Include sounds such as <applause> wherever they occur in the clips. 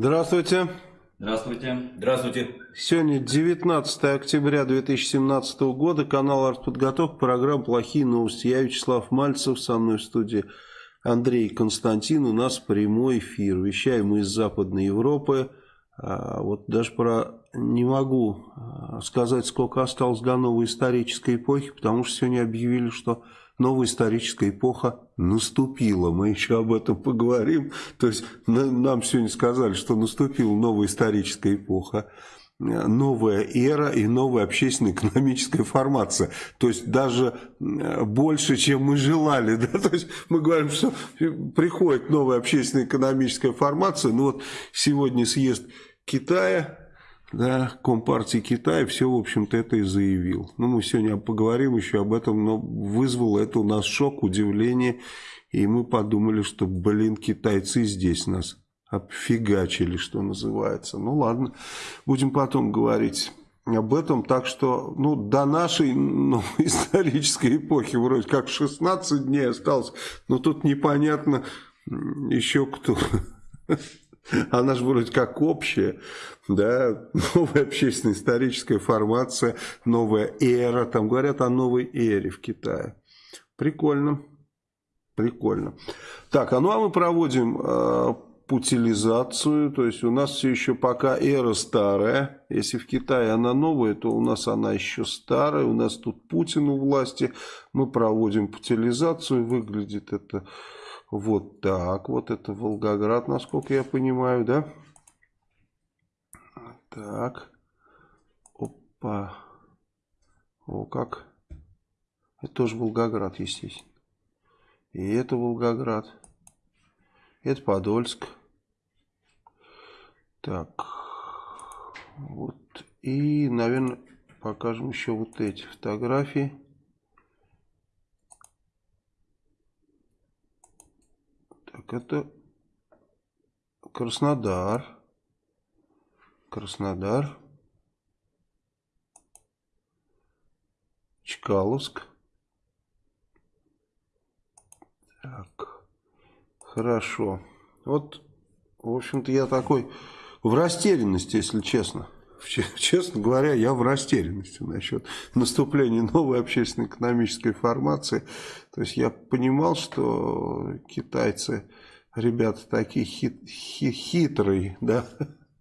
Здравствуйте. Здравствуйте. Здравствуйте. Сегодня 19 октября 2017 года, канал «Артподготовка», программа «Плохие новости». Я Вячеслав Мальцев, со мной в студии Андрей Константин. У нас прямой эфир. Вещаем мы из Западной Европы. А вот даже про не могу а, сказать, сколько осталось до новой исторической эпохи, потому что сегодня объявили, что новая историческая эпоха наступила. Мы еще об этом поговорим. То есть нам сегодня сказали, что наступила новая историческая эпоха новая эра и новая общественно-экономическая формация. То есть даже больше, чем мы желали. <laughs> Да? То есть мы говорим, что приходит новая общественно-экономическая формация. Ну вот сегодня съезд Китая да, Компартии Китая все, в общем-то, это и заявил. Ну, мы сегодня поговорим еще об этом, но вызвало это у нас шок, удивление, и мы подумали, что, блин, китайцы здесь нас обфигачили, что называется. Ну, ладно, будем потом говорить об этом. Так что, ну, до нашей ну, <laughs> исторической эпохи вроде как 16 дней осталось, но тут непонятно еще кто... <laughs> Она же вроде как общая, да, новая общественно-историческая формация, новая эра, там говорят о новой эре в Китае. Прикольно, прикольно. Так, а ну а мы проводим э, путилизацию, то есть у нас все еще пока эра старая, если в Китае она новая, то у нас она еще старая, у нас тут Путин у власти, мы проводим путилизацию, выглядит это вот так. Вот это Волгоград, насколько я понимаю, да? Так. Опа. О, как. Это тоже Волгоград, естественно. И это Волгоград. Это Подольск. Так. Вот. И, наверное, покажем еще вот эти фотографии. Так, это Краснодар. Краснодар. Чкаловск. Так, хорошо. Вот, в общем-то, я такой в растерянности, если честно. <laughs> Честно говоря, я в растерянности насчет наступления новой общественно-экономической формации. То есть я понимал, что китайцы, ребята такие хит, хит, хитрые, да,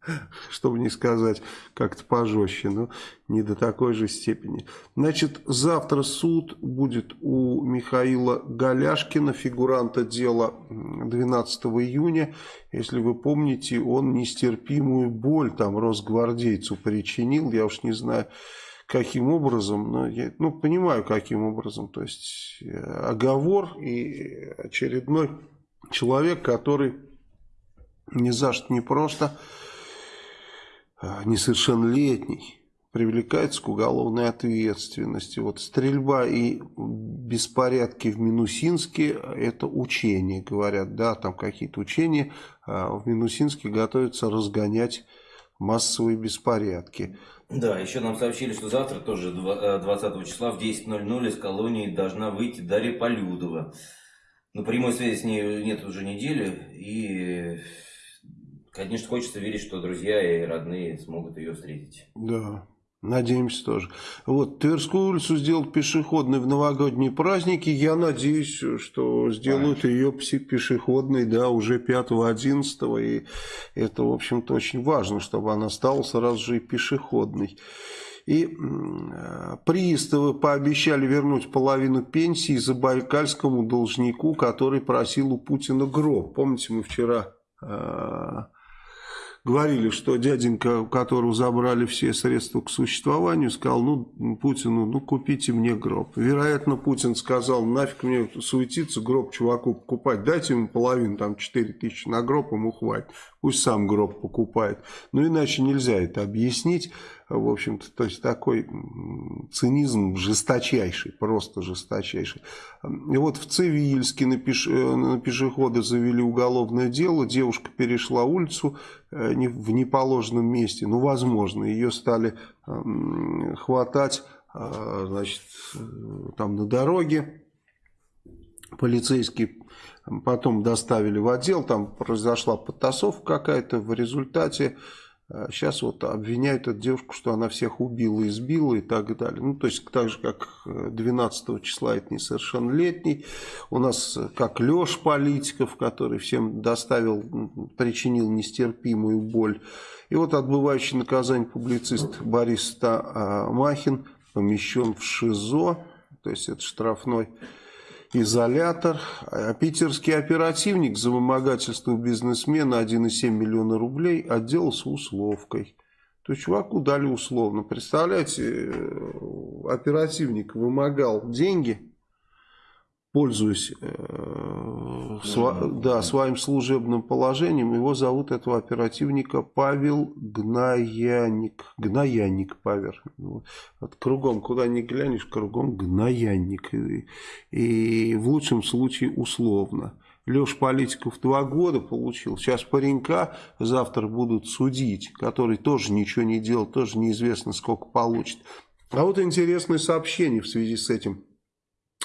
<laughs> чтобы не сказать как-то пожестче, но не до такой же степени. Значит, завтра суд будет у Михаила Голяшкина, фигуранта дела 12 июня. Если вы помните, он нестерпимую боль там росгвардейцу причинил, я уж не знаю каким образом, но я ну, понимаю, каким образом. То есть э, оговор и очередной человек, который ни за что не просто несовершеннолетний привлекается к уголовной ответственности. Вот стрельба и беспорядки в Минусинске – это учения, говорят, да, там какие-то учения. А в Минусинске готовятся разгонять массовые беспорядки. Да, еще нам сообщили, что завтра, тоже 20 э, числа в 10.00 из колонии должна выйти Дарья Полюдова. Но прямой связи с ней нет уже недели, и Конечно, хочется верить, что друзья и родные смогут ее встретить. Да, надеемся тоже. Вот, Тверскую улицу сделать пешеходной в новогодние праздники. Я надеюсь, что сделают Конечно. ее пешеходной, да, уже 5-11. И это, в общем-то, очень важно, чтобы она стала сразу же и пешеходной. И приставы пообещали вернуть половину пенсии забайкальскому должнику, который просил у Путина гроб. Помните, мы вчера а, говорили, что дяденька, которого забрали все средства к существованию, сказал, ну, Путину, ну, купите мне гроб. Вероятно, Путин сказал, нафиг мне суетиться, гроб чуваку покупать, дайте ему половину, там, 4 тысячи на гроб, ему хватит. Пусть сам гроб покупает. Но иначе нельзя это объяснить. В общем-то, то есть такой цинизм жесточайший, просто жесточайший. И вот в Цивильске на, пеш... Э, на пешехода завели уголовное дело. Девушка перешла улицу э, в неположенном месте. Ну, возможно, ее стали хватать э, значит, там на дороге полицейские потом доставили в отдел, там произошла подтасовка какая-то, в результате Сейчас а вот обвиняют эту девушку, что она всех убила, избила и так далее. Ну, то есть, так же, как 12 э, числа это несовершеннолетний. У нас, э, как Леш Политиков, который всем доставил, причинил нестерпимую боль. И вот отбывающий наказание публицист Борис Махин помещен в ШИЗО, то есть это штрафной изолятор. А питерский оперативник за вымогательство бизнесмена 1,7 миллиона рублей отделался условкой. То есть чуваку дали условно. Представляете, э, оперативник вымогал деньги пользуясь э, сва, да, своим служебным положением, его зовут этого оперативника Павел Гнаяник. Гнаяник Павел. Вот, кругом, куда ни глянешь, кругом Гнаяник. И, и в лучшем случае условно. Леша Политиков два года получил. Сейчас паренька завтра будут судить, который тоже ничего не делал, тоже неизвестно сколько получит. А вот интересное сообщение в связи с этим.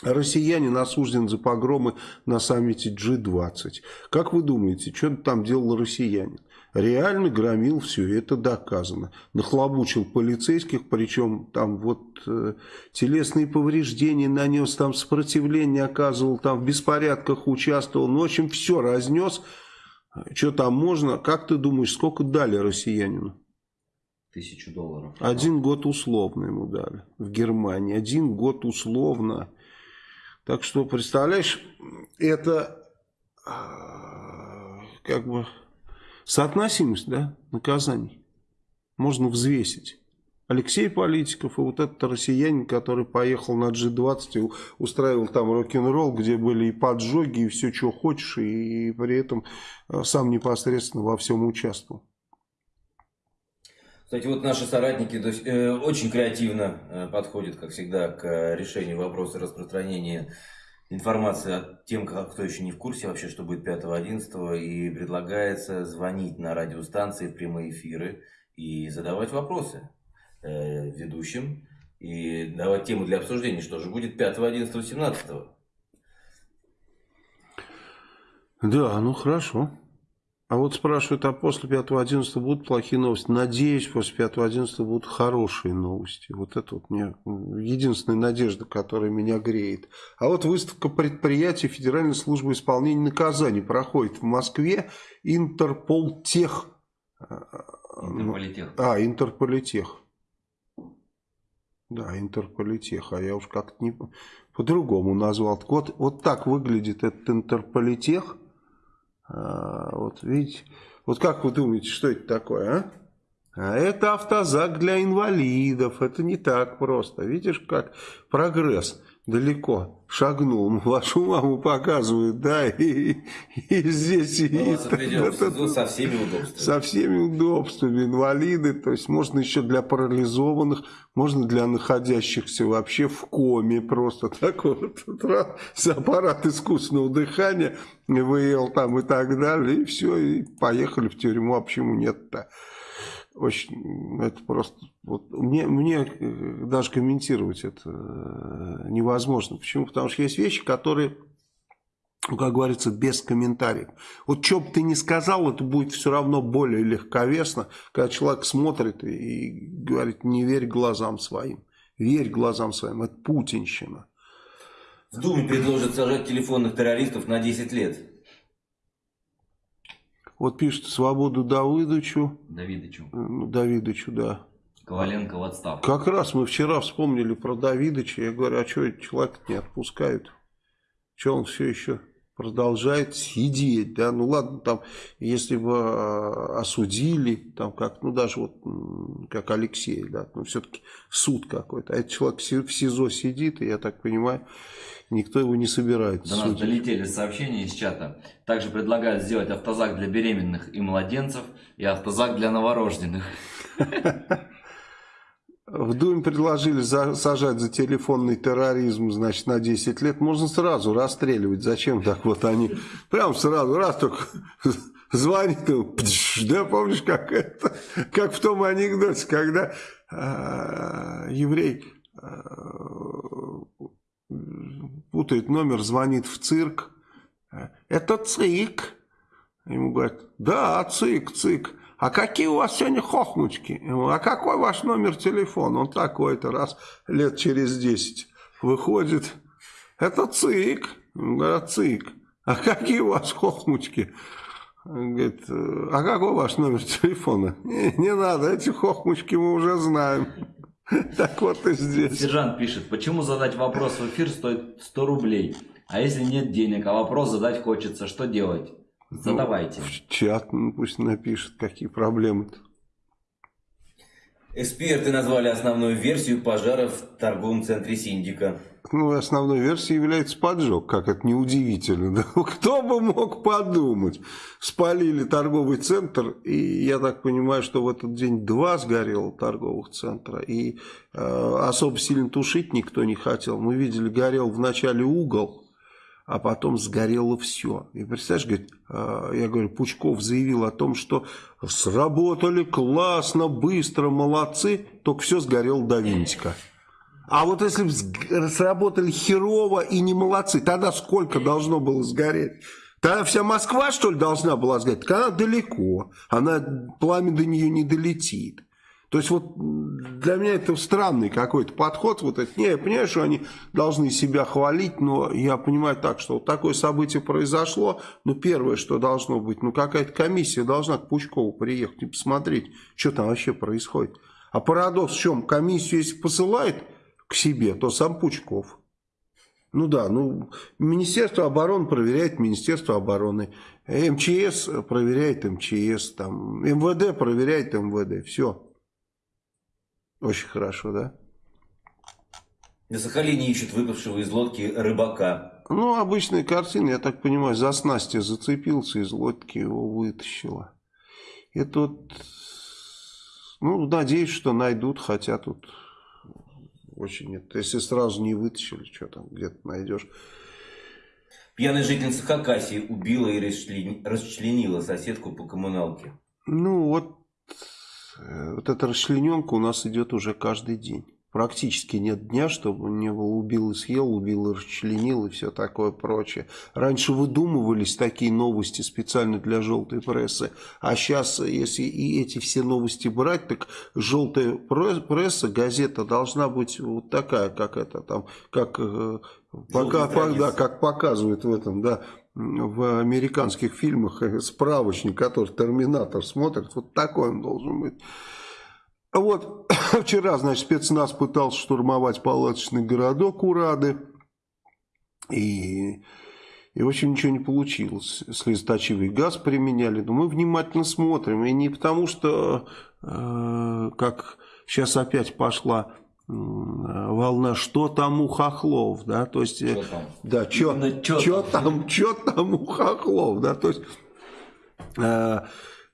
Россиянин осужден за погромы на саммите G20. Как вы думаете, что там делал россиянин? Реально громил все, это доказано. Нахлобучил полицейских, причем там вот э, телесные повреждения нанес, там сопротивление оказывал, там в беспорядках участвовал. Ну, в общем, все разнес. Что там можно? Как ты думаешь, сколько дали россиянину? Тысячу долларов. Один год условно ему дали в Германии. Один год условно. Так что, представляешь, это а, как бы соотносимость да, наказаний. Можно взвесить. Алексей Политиков и вот этот россиянин, который поехал на G20 и устраивал там рок-н-ролл, где были и поджоги, и все, что хочешь, и при этом а, сам непосредственно во всем участвовал. Кстати, вот наши соратники то есть, э, очень креативно э, подходят, как всегда, к э, решению вопроса распространения информации от тем, кто еще не в курсе вообще, что будет 5-11, и предлагается звонить на радиостанции в прямые эфиры и задавать вопросы э, ведущим, и давать тему для обсуждения, что же будет 5, 11, 17. Да, ну хорошо. А вот спрашивают, а после 5-11 будут плохие новости? Надеюсь, после 5-11 будут хорошие новости. Вот это вот мне единственная надежда, которая меня греет. А вот выставка предприятий Федеральной службы исполнения наказаний проходит в Москве. Интерполтех. Интерполитех. А, Интерполитех. Да, Интерполитех. А я уж как-то не по-другому назвал. Вот, вот так выглядит этот Интерполитех. А, вот видите, вот как вы думаете, что это такое, а? А это автозак для инвалидов, это не так просто. Видишь, как прогресс далеко. Шагнул, <laughs> вашу маму показывают, да, <laughs> и, и здесь... Ну, и, это, это, со всеми удобствами. Со всеми удобствами, инвалиды, то есть можно еще для парализованных, можно для находящихся вообще в коме просто. <laughs> Так вот, аппарат искусственного дыхания, ИВЛ там и так далее, и все, и поехали в тюрьму, а почему нет-то? Очень, это просто, вот, мне, мне э, даже комментировать это э, невозможно. Почему? Потому что есть вещи, которые, ну, как говорится, без комментариев. Вот что бы ты ни сказал, это будет все равно более легковесно, когда человек смотрит и говорит, не верь глазам своим. Верь глазам своим, это путинщина. В Думе предложат сажать телефонных террористов на 10 лет. Вот пишет свободу Давыдовичу. Давидовичу. Э, ну, Давидовичу, да. Коваленко в отставку. Как раз мы вчера вспомнили про Давидовича. Я говорю, а что человек не отпускают? Что он все еще продолжает сидеть, да, ну ладно, там, если бы а, осудили, там, как, ну, даже вот, как Алексей, да, ну, все-таки суд какой-то, а этот человек в СИЗО сидит, и я так понимаю, никто его не собирается До нас судить. долетели сообщения из чата, также предлагают сделать автозак для беременных и младенцев, и автозак для новорожденных. <laughs> В Думе предложили за, сажать за телефонный терроризм, значит, на 10 лет. Можно сразу расстреливать. Зачем так вот они? Прям сразу, раз только <laughs> звонит да, помнишь, как это, как в том анекдоте, когда э, еврей э, путает номер, звонит в цирк. Это ЦИК. Ему говорят, да, ЦИК, ЦИК. А какие у вас сегодня хохмочки? А какой ваш номер телефона? Он такой-то раз лет через 10 выходит. Это ЦИК. Говорят, ЦИК. А какие у вас хохмочки? Говорит, а какой ваш номер телефона? Не, не надо, эти хохмочки мы уже знаем. <laughs> Так вот и здесь. Сержант пишет, почему задать вопрос в эфир стоит 100 рублей? А если нет денег, а вопрос задать хочется, что делать? Задавайте. Ну, в чат ну, пусть напишет, какие проблемы-то. Эксперты назвали основную версию пожара в торговом центре Синдика. Ну, основной версией является поджог, как это неудивительно. Да? Кто бы мог подумать? Спалили торговый центр, и я так понимаю, что в этот день два сгорело торговых центра, и э, особо сильно тушить никто не хотел. Мы видели, горел вначале угол, а потом сгорело все. И представляешь, говорит, а, я говорю, Пучков заявил о том, что сработали классно, быстро, молодцы, только все сгорело до винтика. А вот если бы сработали херово и не молодцы, тогда сколько должно было сгореть? Тогда вся Москва, что ли, должна была сгореть? Так она далеко, она, пламя до нее не долетит. То есть вот для меня это странный какой-то подход. Вот это. Не, я понимаю, что они должны себя хвалить, но я понимаю так, что вот такое событие произошло. Ну, первое, что должно быть, ну, какая-то комиссия должна к Пучкову приехать и посмотреть, что там вообще происходит. А парадокс в чем? Комиссию, если посылает к себе, то сам Пучков. Ну да, ну, Министерство обороны проверяет Министерство обороны. МЧС проверяет МЧС, там, МВД проверяет МВД. Все. Очень хорошо, да? На Сахалине ищут выпавшего из лодки рыбака. Ну, обычная картина, я так понимаю, за снасти зацепился, из лодки его вытащила. И тут, ну, надеюсь, что найдут, хотя тут очень нет. Если сразу не вытащили, что там где-то найдешь. Пьяная жительница Хакасии убила и расчленила соседку по коммуналке. Ну, вот вот эта расчлененка у нас идет уже каждый день. Практически нет дня, чтобы не было убил и съел, убил и расчленил и все такое прочее. Раньше выдумывались такие новости специально для желтой прессы, а сейчас, если и эти все новости брать, так желтая пресса, газета должна быть вот такая, как это там, как, э, пока, да, как показывают в этом, да, в американских фильмах э, справочник, который Терминатор смотрит, вот такой он должен быть. Вот <coughs> вчера, значит, спецназ пытался штурмовать палаточный городок Урады. И, и в общем, ничего не получилось. Слезоточивый газ применяли. Но мы внимательно смотрим. И не потому, что, э, как сейчас опять пошла волна, что там у хохлов, да, то есть, что там? да, что, что там, что там у хохлов, да, то есть, э,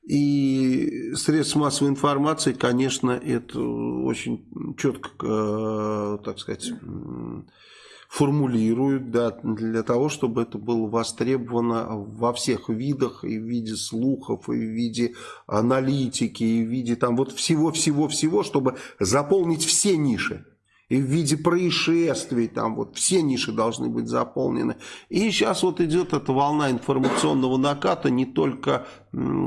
и средства массовой информации, конечно, это очень четко, э, так сказать, формулируют да, для того, чтобы это было востребовано во всех видах, и в виде слухов, и в виде аналитики, и в виде там вот всего-всего-всего, чтобы заполнить все ниши и в виде происшествий, там вот все ниши должны быть заполнены. И сейчас вот идет эта волна информационного наката, не только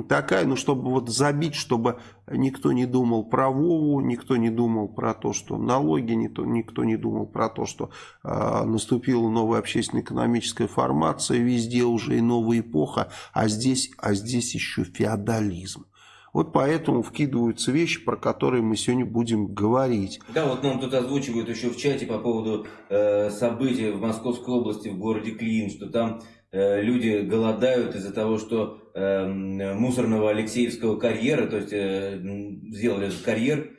такая, ну чтобы вот забить, чтобы никто не думал про Вову, никто не думал про то, что налоги, никто не думал про то, что э, наступила новая общественно-экономическая формация, везде уже и новая эпоха, а здесь, а здесь еще феодализм. Вот поэтому вкидываются вещи, про которые мы сегодня будем говорить. Да, вот нам тут озвучивают еще в чате по поводу э, событий в Московской области, в городе Клин, что там э, люди голодают из-за того, что э, мусорного Алексеевского карьера, то есть э, сделали этот карьер,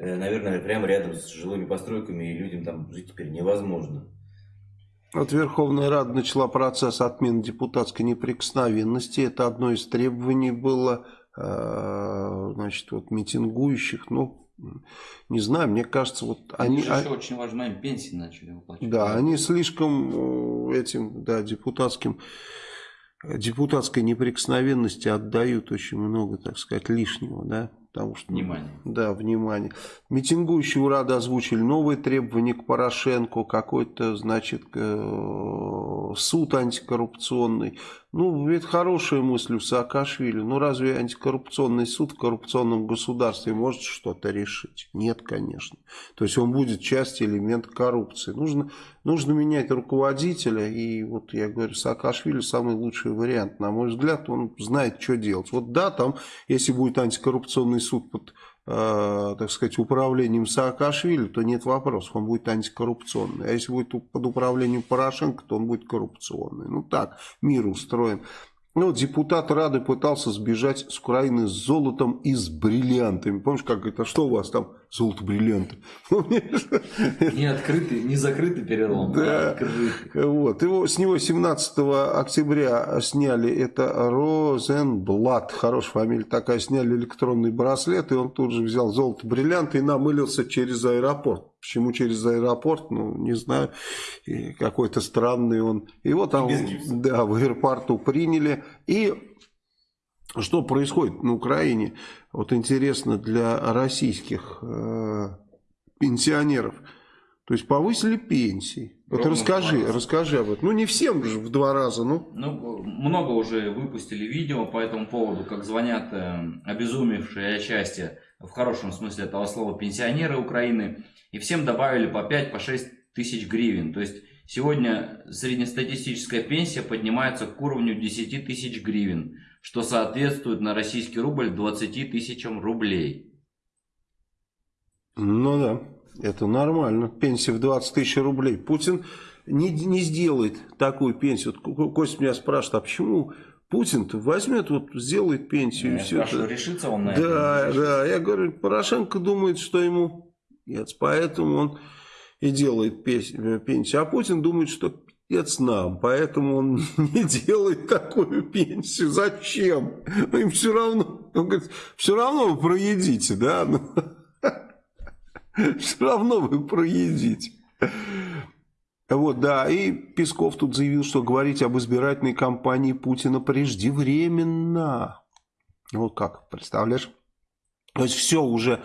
э, наверное, прямо рядом с жилыми постройками, и людям там жить теперь невозможно. Вот Верховная Рада начала процесс отмены депутатской неприкосновенности. Это одно из требований было значит, вот митингующих, ну, не знаю, мне кажется, вот они... они еще очень важно, им пенсии начали выплачивать. Да, они слишком э, этим, да, депутатским, депутатской неприкосновенности отдают очень много, так сказать, лишнего, да. Потому что, Внимание. Да, внимание. Митингующие Урада озвучили новые требования к Порошенко, какой-то, значит, э, суд антикоррупционный. Ну, это хорошая мысль у Саакашвили. Ну, разве антикоррупционный суд в коррупционном государстве может что-то решить? Нет, конечно. То есть он будет частью элемента коррупции. Нужно, нужно менять руководителя. И вот я говорю, Саакашвили самый лучший вариант. На мой взгляд, он знает, что делать. Вот да, там, если будет антикоррупционный суд под, э, так сказать, управлением Саакашвили, то нет вопросов, он будет антикоррупционный. А если будет под управлением Порошенко, то он будет коррупционный. Ну так, мир устроен. Ну, депутат Рады пытался сбежать с Украины с золотом и с бриллиантами. Помнишь, как это, что у вас там золото, бриллианты? <laughs> Не открытый, не закрытый перелом, да. а открытый. Вот. Его, с него 17 октября сняли, это Розенблат, хорошая фамилия такая, сняли электронный браслет, и он тут же взял золото, бриллианты и намылился через аэропорт. Почему через аэропорт, ну, не знаю, какой-то странный он. Его там, да, в аэропорту приняли. И что происходит на Украине, вот интересно для российских э, пенсионеров. То есть повысили пенсии. Вот расскажи, расскажи об этом. Ну не всем же в два раза, ну. Ну, много уже выпустили видео по этому поводу, как звонят э, обезумевшие от счастья, в хорошем смысле этого слова, пенсионеры Украины. И всем добавили по 5, по 6 тысяч гривен. То есть сегодня среднестатистическая пенсия поднимается к уровню 10 тысяч гривен, что соответствует на российский рубль 20 тысячам рублей. Ну да, это нормально. Пенсия в 20 тысяч рублей. Путин не, не сделает такую пенсию. Вот Костя меня спрашивает, а почему Путин-то возьмет, вот сделает пенсию. Я и все спрашиваю, это. решится он на Да, это? да. Я говорю, Порошенко думает, что ему нет, поэтому он и делает пенсию. А Путин думает, что пиздец нам, поэтому он <laughs> не делает такую пенсию. Зачем? Им все равно, он говорит, все равно вы проедите, да? Ну, <laughs> все равно вы проедите. Вот, да, и Песков тут заявил, что говорить об избирательной кампании Путина преждевременно. Вот как, представляешь? То есть все уже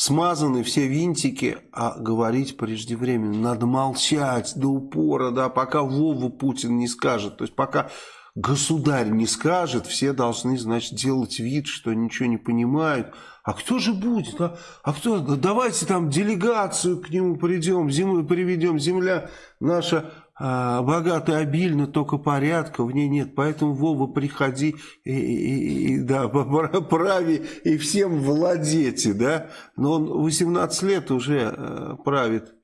смазаны, все винтики, а говорить преждевременно. Надо молчать до упора, да, пока Вова Путин не скажет. То есть пока государь не скажет, все должны, значит, делать вид, что ничего не понимают. А кто же будет? А, а кто? Давайте там делегацию к нему придем, землю приведем. Земля наша а, богатая, обильна, только порядка в ней нет. Поэтому, Вова, приходи и, и, и да, <laughs> прави и всем владете, да. Но он 18 лет уже э, правит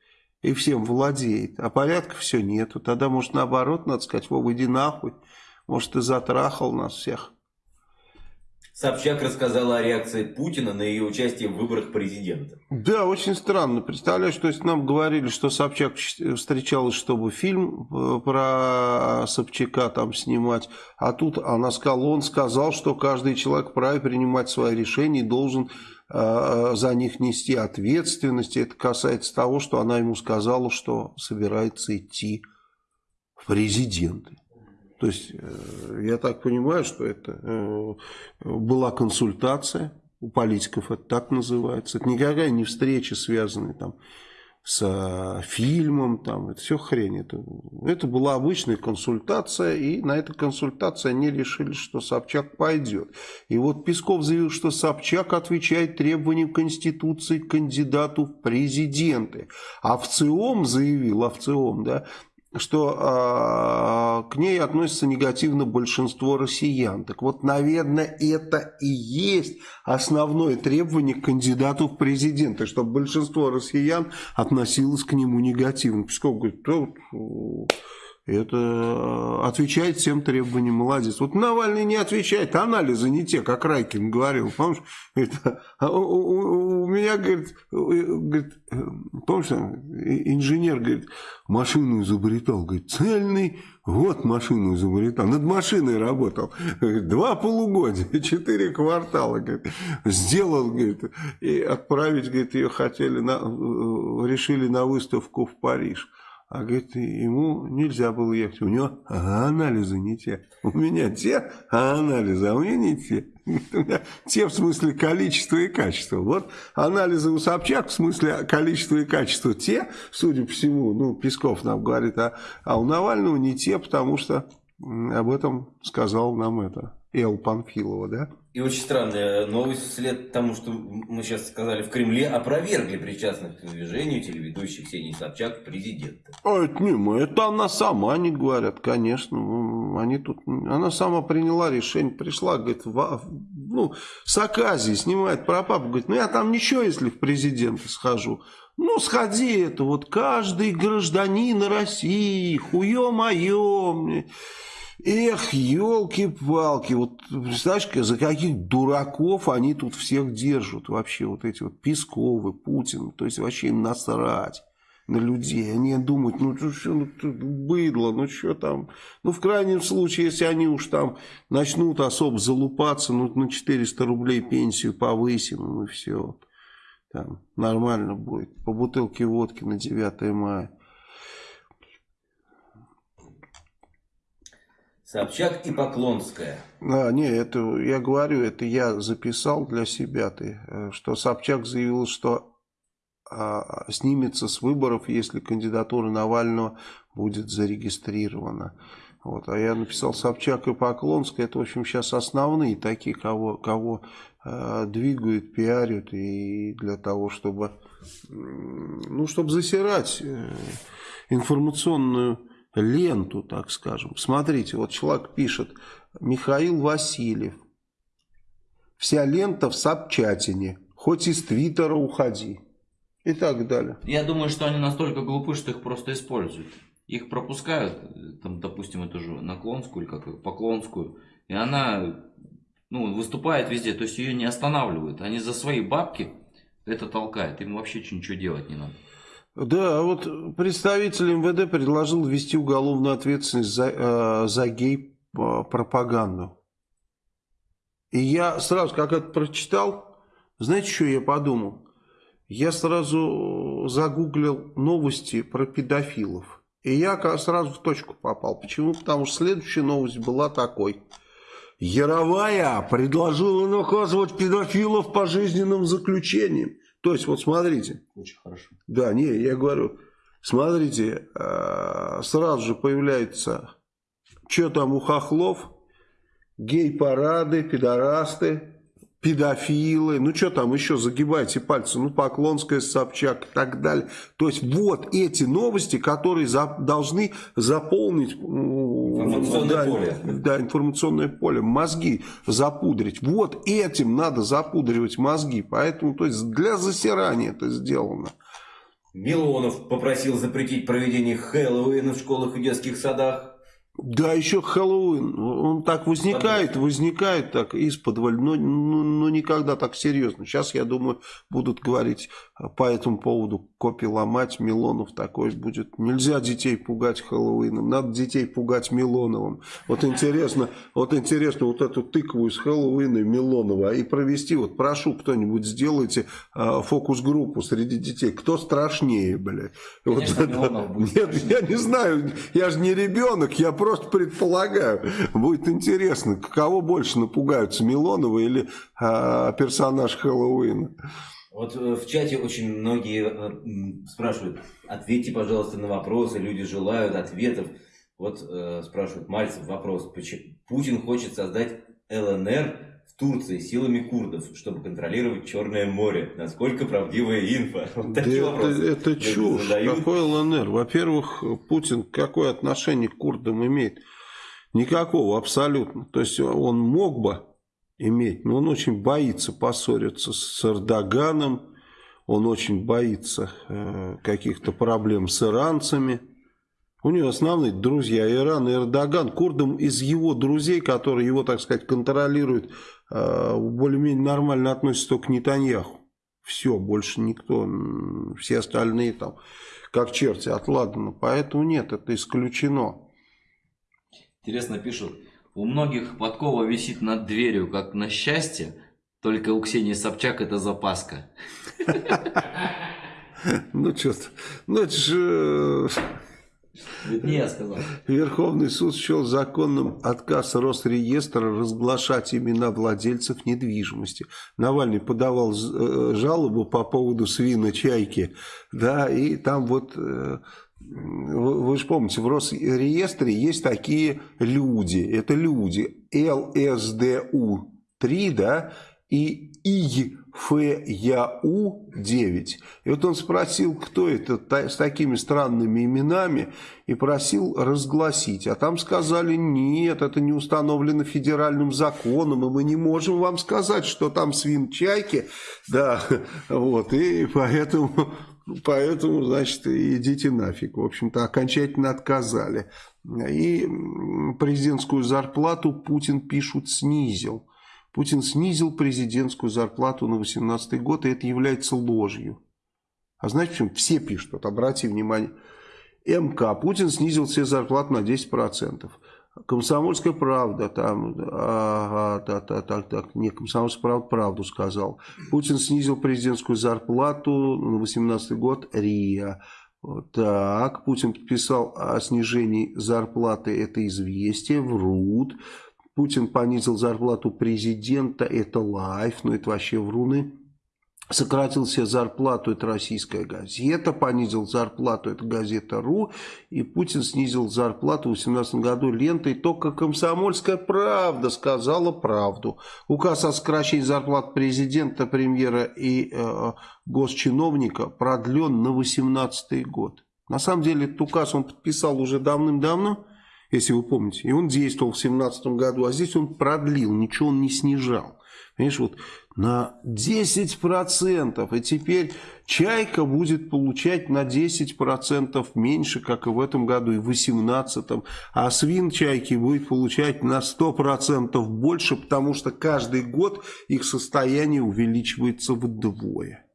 и всем владеет, а порядка все нету. Тогда, может, наоборот, надо сказать, Вова, иди нахуй. Может, ты затрахал нас всех. Собчак рассказала о реакции Путина на ее участие в выборах президента. Да, очень странно. Представляешь, то есть нам говорили, что Собчак встречалась, чтобы фильм э, про Собчака там снимать, а тут она сказала, он сказал, что каждый человек вправе принимать свои решения и должен э, за них нести ответственность. Это касается того, что она ему сказала, что собирается идти в президенты. То есть, э, я так понимаю, что это э, была консультация, у политиков это так называется. Это никакая не встреча, связанная там с фильмом, там, это все хрень. Это, это была обычная консультация, и на этой консультации они решили, что Собчак пойдет. И вот Песков заявил, что Собчак отвечает требованиям Конституции кандидату в президенты. А в ЦИОМ заявил, а в ЦИОМ, да, что э, к ней относится негативно большинство россиян. Так вот, наверное, это и есть основное требование к кандидату в президенты, чтобы большинство россиян относилось к нему негативно. Песков это э, отвечает всем требованиям, молодец. Вот Навальный не отвечает, анализы не те, как Райкин говорил, помнишь? Это, а у, у, меня, говорит, говорит, помнишь, инженер, говорит, машину изобретал, говорит, цельный год машину изобретал, над машиной работал, говорит, два полугодия, <laughs> четыре квартала, говорит, сделал, говорит, и отправить, говорит, ее хотели, на, решили на выставку в Париж. А говорит, ему нельзя было ехать. У него анализы не те. У меня те анализы, а у меня не те. У меня те в смысле количества и качества. Вот анализы у Собчак в смысле количества и качества те, судя по всему, ну, Песков нам говорит, а, а у Навального не те, потому что об этом сказал нам это Эл Панфилова, да? И очень странная новость вслед тому, что мы сейчас сказали, в Кремле опровергли причастность к движению телеведущих Ксении Собчак президента. А это не мы, это она сама, они говорят, конечно. Они тут, она сама приняла решение, пришла, говорит, в, ну, с Аказии снимает про папу, говорит, ну я там ничего, если в президенты схожу. Ну, сходи, это вот каждый гражданин России, хуе-мое. Эх, елки-палки, вот представляешь, за каких дураков они тут всех держат вообще, вот эти вот Песковы, Путин, то есть вообще им насрать на людей. Они думают, ну что, ну, быдло, ну что там. Ну, в крайнем случае, если они уж там начнут особо залупаться, ну, на 400 рублей пенсию повысим, ну и все. Там нормально будет. По бутылке водки на 9 мая. Собчак и Поклонская. А, не, это я говорю, это я записал для себя, ты, э, что Собчак заявил, что а, снимется с выборов, если кандидатура Навального будет зарегистрирована. Вот, а я написал Собчак и Поклонская, это, в общем, сейчас основные такие, кого, кого э, двигают, пиарят, и для того, чтобы, ну, чтобы засирать э, информационную ленту, так скажем. Смотрите, вот человек пишет, Михаил Васильев, вся лента в Сапчатине, хоть из Твиттера уходи и так далее. Я думаю, что они настолько глупы, что их просто используют. Их пропускают, там, допустим, эту же наклонскую или как поклонскую, и она ну, выступает везде, то есть ее не останавливают. Они за свои бабки это толкают, им вообще ничего делать не надо. Да, вот представитель МВД предложил ввести уголовную ответственность за, э, за гей-пропаганду. И я сразу, как это прочитал, знаете, что я подумал? Я сразу загуглил новости про педофилов. И я сразу в точку попал. Почему? Потому что следующая новость была такой. Яровая предложила наказывать педофилов пожизненным заключением. То есть, вот смотрите. Очень хорошо. Да, не, я говорю, смотрите, э, сразу же появляется, что там у хохлов, гей-парады, пидорасты, педофилы, ну что там еще, загибайте пальцы, ну Поклонская, Собчак и так далее. То есть вот эти новости, которые за, должны заполнить информационное да, поле. Да, информационное поле, мозги запудрить. Вот этим надо запудривать мозги, поэтому то есть для засирания это сделано. Милонов попросил запретить проведение Хэллоуина в школах и детских садах. Да, еще Хэллоуин. Он так возникает, возникает так из-под но, но, но никогда так серьезно. Сейчас, я думаю, будут говорить по этому поводу копи ломать, Милонов такой будет. Нельзя детей пугать Хэллоуином, надо детей пугать Милоновым. Вот интересно, вот интересно вот эту тыкву из Хэллоуина и Милонова и провести, вот прошу кто-нибудь сделайте э, фокус-группу среди детей. Кто страшнее, блядь? Конечно, вот, Нет, я не знаю, я же не ребенок, я просто предполагаю. Будет интересно, кого больше напугаются, Милонова или э, персонаж Хэллоуина? Вот э, в чате очень многие э, спрашивают, ответьте, пожалуйста, на вопросы, люди желают ответов. Вот э, спрашивают Мальцев вопрос, почему Путин хочет создать ЛНР в Турции силами курдов, чтобы контролировать Черное море. Насколько правдивая инфа? <laughs> Вот да это, это чушь. Задают. Какой ЛНР? Во-первых, Путин какое отношение к курдам имеет? Никакого, абсолютно. То есть он мог бы иметь, но он очень боится поссориться с Эрдоганом, он очень боится э, каких-то проблем с иранцами. У него основные друзья Иран и Эрдоган. Курдам из его друзей, которые его, так сказать, контролируют, э, более-менее нормально относятся только к Нетаньяху. Все, больше никто, все остальные там, как черти от Ладана. Поэтому нет, это исключено. Интересно пишут, у многих подкова висит над дверью, как на счастье, только у Ксении Собчак это запаска. <laughs> Ну, что-то, ну, это же... Не я сказал. Верховный суд счел законным отказ Росреестра разглашать имена владельцев недвижимости. Навальный подавал э, жалобу по поводу свина чайки, да, и там вот, э, вы же помните, в Росреестре есть такие люди, это люди, ЛСДУ-3, да, и ИФЯУ-9. И вот он спросил, кто это с такими странными именами, и просил разгласить. А там сказали, нет, это не установлено федеральным законом, и мы не можем вам сказать, что там свин-чайки. Да, <laughs> вот, и поэтому... Поэтому, значит, идите нафиг. В общем-то, окончательно отказали. И президентскую зарплату Путин, пишут, снизил. Путин снизил президентскую зарплату на 2018 год, и это является ложью. А знаете почему? Все пишут, вот обрати внимание. МК. Путин снизил все зарплаты на 10%. Комсомольская правда, там, ага, так, так, так, так, не, комсомольская правда правду сказал. Путин снизил президентскую зарплату на 2018 год, РИА. Так, Путин подписал о снижении зарплаты, это известие, врут. Путин понизил зарплату президента, это лайф, но это вообще вруны. Сократил себе зарплату, это российская газета, понизил зарплату, это газета РУ, и Путин снизил зарплату в 2018 году лентой, только комсомольская правда сказала правду. Указ о сокращении зарплат президента, премьера и э, госчиновника продлен на 2018 год. На самом деле этот указ он подписал уже давным-давно, если вы помните. И он действовал в 2017 году, а здесь он продлил, ничего он не снижал. Понимаешь, вот на 10%. И теперь Чайка будет получать на 10% меньше, как и в этом году, и в 2018. А свин Чайки будет получать на 100% больше, потому что каждый год их состояние увеличивается вдвое.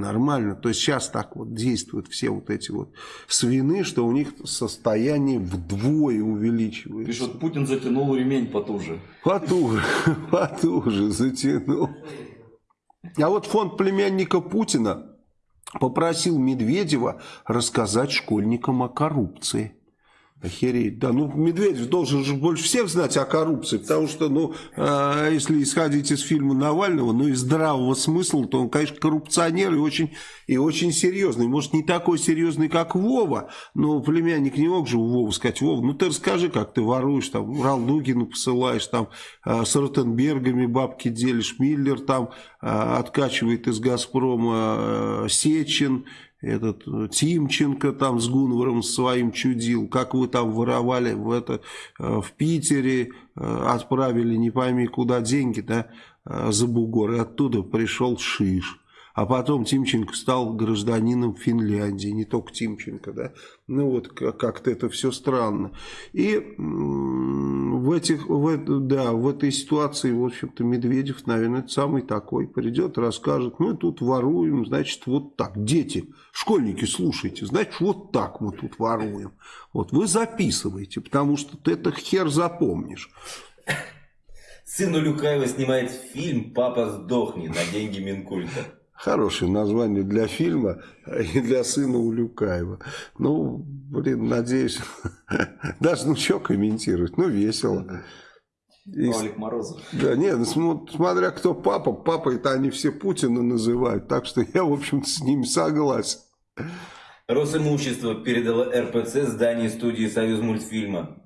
Нормально. То есть сейчас так вот действуют все вот эти вот свины, что у них состояние вдвое увеличивается. Пишут, Путин затянул ремень потуже. Потуже, <laughs> потуже затянул. А вот фонд племянника Путина попросил Медведева рассказать школьникам о коррупции. Охереть, да. Ну, Медведев должен же больше всех знать о коррупции, потому что, ну, э, если исходить из фильма Навального, ну, из здравого смысла, то он, конечно, коррупционер и очень, и очень серьезный. Может, не такой серьезный, как Вова, но племянник не мог же у Вовы сказать, Вова, ну, ты расскажи, как ты воруешь, там, Ралдугину посылаешь, там, э, с Ротенбергами бабки делишь, Миллер там э, откачивает из Газпрома э, Сечин, этот э, Тимченко там с Гунваром своим чудил, как вы там воровали в, это, э, в Питере, э, отправили не пойми куда деньги, да, за бугор, и оттуда пришел Шиш. А потом Тимченко стал гражданином Финляндии, не только Тимченко, да. Ну вот как-то это все странно. И в, этих, в, да, в этой ситуации, в общем-то, Медведев, наверное, самый такой. Придет, расскажет, мы тут воруем, значит, вот так. Дети, школьники, слушайте, значит, вот так мы тут воруем. Вот вы записываете, потому что ты это хер запомнишь. Сын Улюкаева снимает фильм «Папа сдохни» на деньги Минкульта. Хорошее название для фильма и для сына Улюкаева. Ну, блин, надеюсь, <laughs> даже ну что комментировать, ну весело. И, Олег Морозов. Да, нет, ну, смотря кто папа, папа это они все Путина называют, так что я, в общем-то, с ними согласен. Росимущество передало РПЦ здание студии «Союз мультфильма».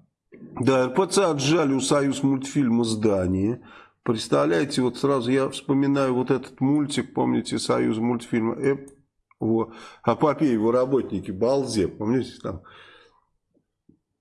Да, РПЦ отжали у «Союз мультфильма» здание. Представляете, вот сразу я вспоминаю вот этот мультик, помните, Союз мультфильма, э, о, о папе его работники, Балзе, помните там?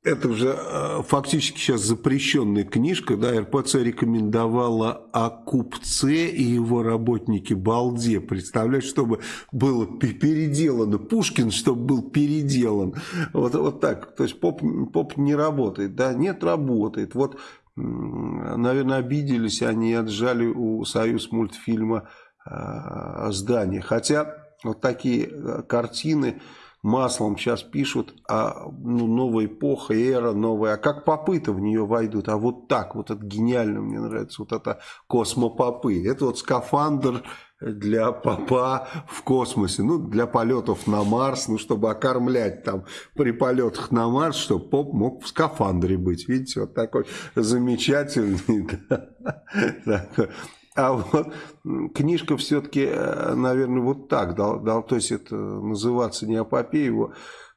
Это уже э, фактически сейчас запрещенная книжка, да, РПЦ рекомендовала о купце и его работнике Балде. Представляешь, чтобы было переделано, Пушкин, чтобы был переделан. Вот, вот так, то есть поп, поп не работает, да, нет, работает. Вот наверное, обиделись они отжали у Союз мультфильма э, здание. Хотя вот такие э, картины маслом сейчас пишут, а ну, новая эпоха, эра новая, а как попы-то в нее войдут, а вот так, вот это гениально, мне нравится, вот это космопопы, это вот скафандр для папа в космосе, ну, для полетов на Марс, ну, чтобы окормлять там при полетах на Марс, чтобы поп мог в скафандре быть. Видите, вот такой замечательный, <laughs> да, А вот книжка все-таки, э, наверное, вот так, дал, дал, то есть это называться не апопея его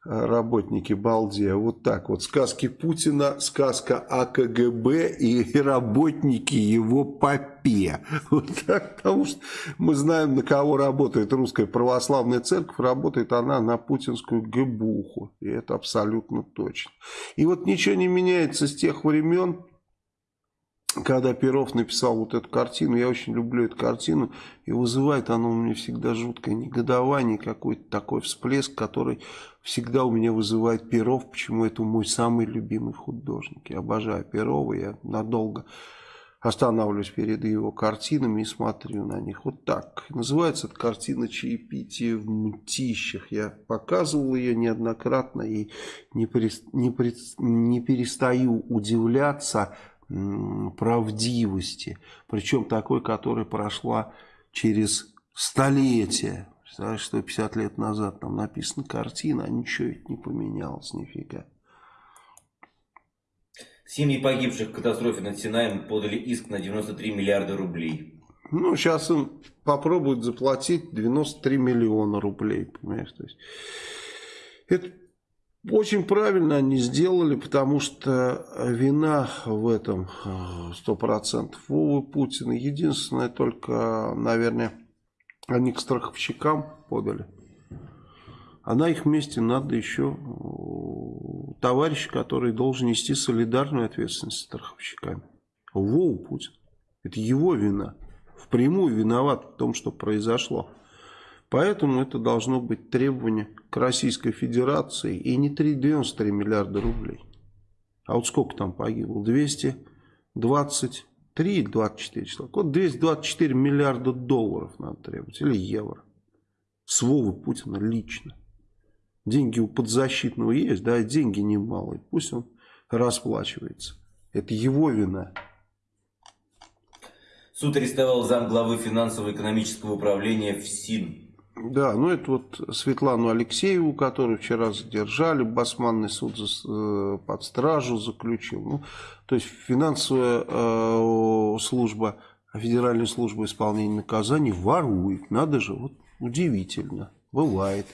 работники Балди, а вот так вот. Сказки Путина, сказка о КГБ и <laughs> работники его попе. Вот так, потому что мы знаем, на кого работает русская православная церковь. Работает она на путинскую ГБУху. И это абсолютно точно. И вот ничего не меняется с тех времен, когда Перов написал вот эту картину, я очень люблю эту картину, и вызывает она у меня всегда жуткое негодование, какой-то такой всплеск, который всегда у меня вызывает Перов, почему это мой самый любимый художник. Я обожаю Перова, я надолго останавливаюсь перед его картинами и смотрю на них. Вот так. Называется эта картина «Чаепитие в мтищах». Я показывал ее неоднократно и не, перестаю удивляться правдивости. Причем такой, которая прошла через столетия. Представляешь, 150 лет назад там написана картина, а ничего ведь не поменялось нифига. Семьи погибших в катастрофе над Синаем подали иск на 93 миллиарда рублей. Ну, сейчас им попробуют заплатить 93 миллиона рублей, понимаешь, то есть это очень правильно они сделали, потому что вина в этом 100% Вовы Путина. Единственное, только, наверное, они к страховщикам подали. А на их месте надо еще товарищ, который должен нести солидарную ответственность с страховщиками. Вову Путин. Это его вина. Впрямую виноват в том, что произошло. Поэтому это должно быть требование к Российской Федерации и не 93 миллиарда рублей. А вот сколько там погибло? 223 или 24 числа? Вот 224 миллиарда долларов надо требовать или евро. С Вовы Путина лично. Деньги у подзащитного есть, да, деньги немалые. Пусть он расплачивается. Это его вина. Суд арестовал замглавы финансово-экономического управления ФСИН да, ну это вот Светлану Алексееву, которую вчера задержали, Басманный суд за, э, под стражу заключил. Ну, то есть финансовая э, служба, Федеральная служба исполнения наказаний ворует. Надо же, вот удивительно, бывает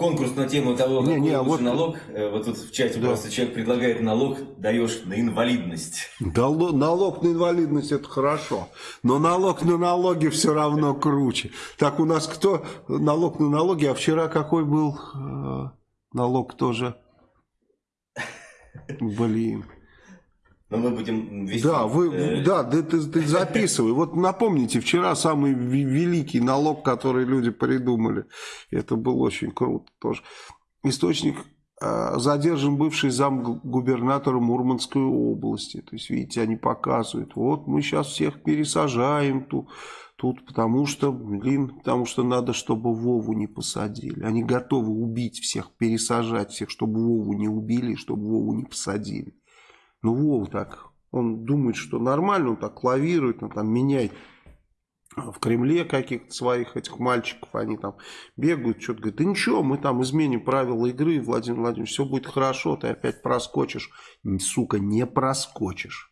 конкурс на тему того, какой не, не, а вот... налог. Э, вот тут в чате да. просто человек предлагает налог, даешь на инвалидность. Да, налог на инвалидность это хорошо, но налог на налоги все равно круче. Так у нас кто налог на налоги, а вчера какой был э, налог тоже? Блин. Но мы будем вести... Да, вы, э... да ты, ты, ты записывай. Вот напомните, вчера самый великий налог, который люди придумали. Это было очень круто тоже. Источник э, задержан бывший зам губернатора Мурманской области. То есть, видите, они показывают. Вот мы сейчас всех пересажаем тут, тут потому что, блин, потому что надо, чтобы Вову не посадили. Они готовы убить всех, пересажать всех, чтобы Вову не убили, чтобы Вову не посадили. Ну, Вова так, он думает, что нормально, он так лавирует, он там меняет в Кремле каких-то своих этих мальчиков, они там бегают, что-то говорят, да ничего, мы там изменим правила игры, Владимир Владимирович, все будет хорошо, ты опять проскочишь. Сука, не проскочишь.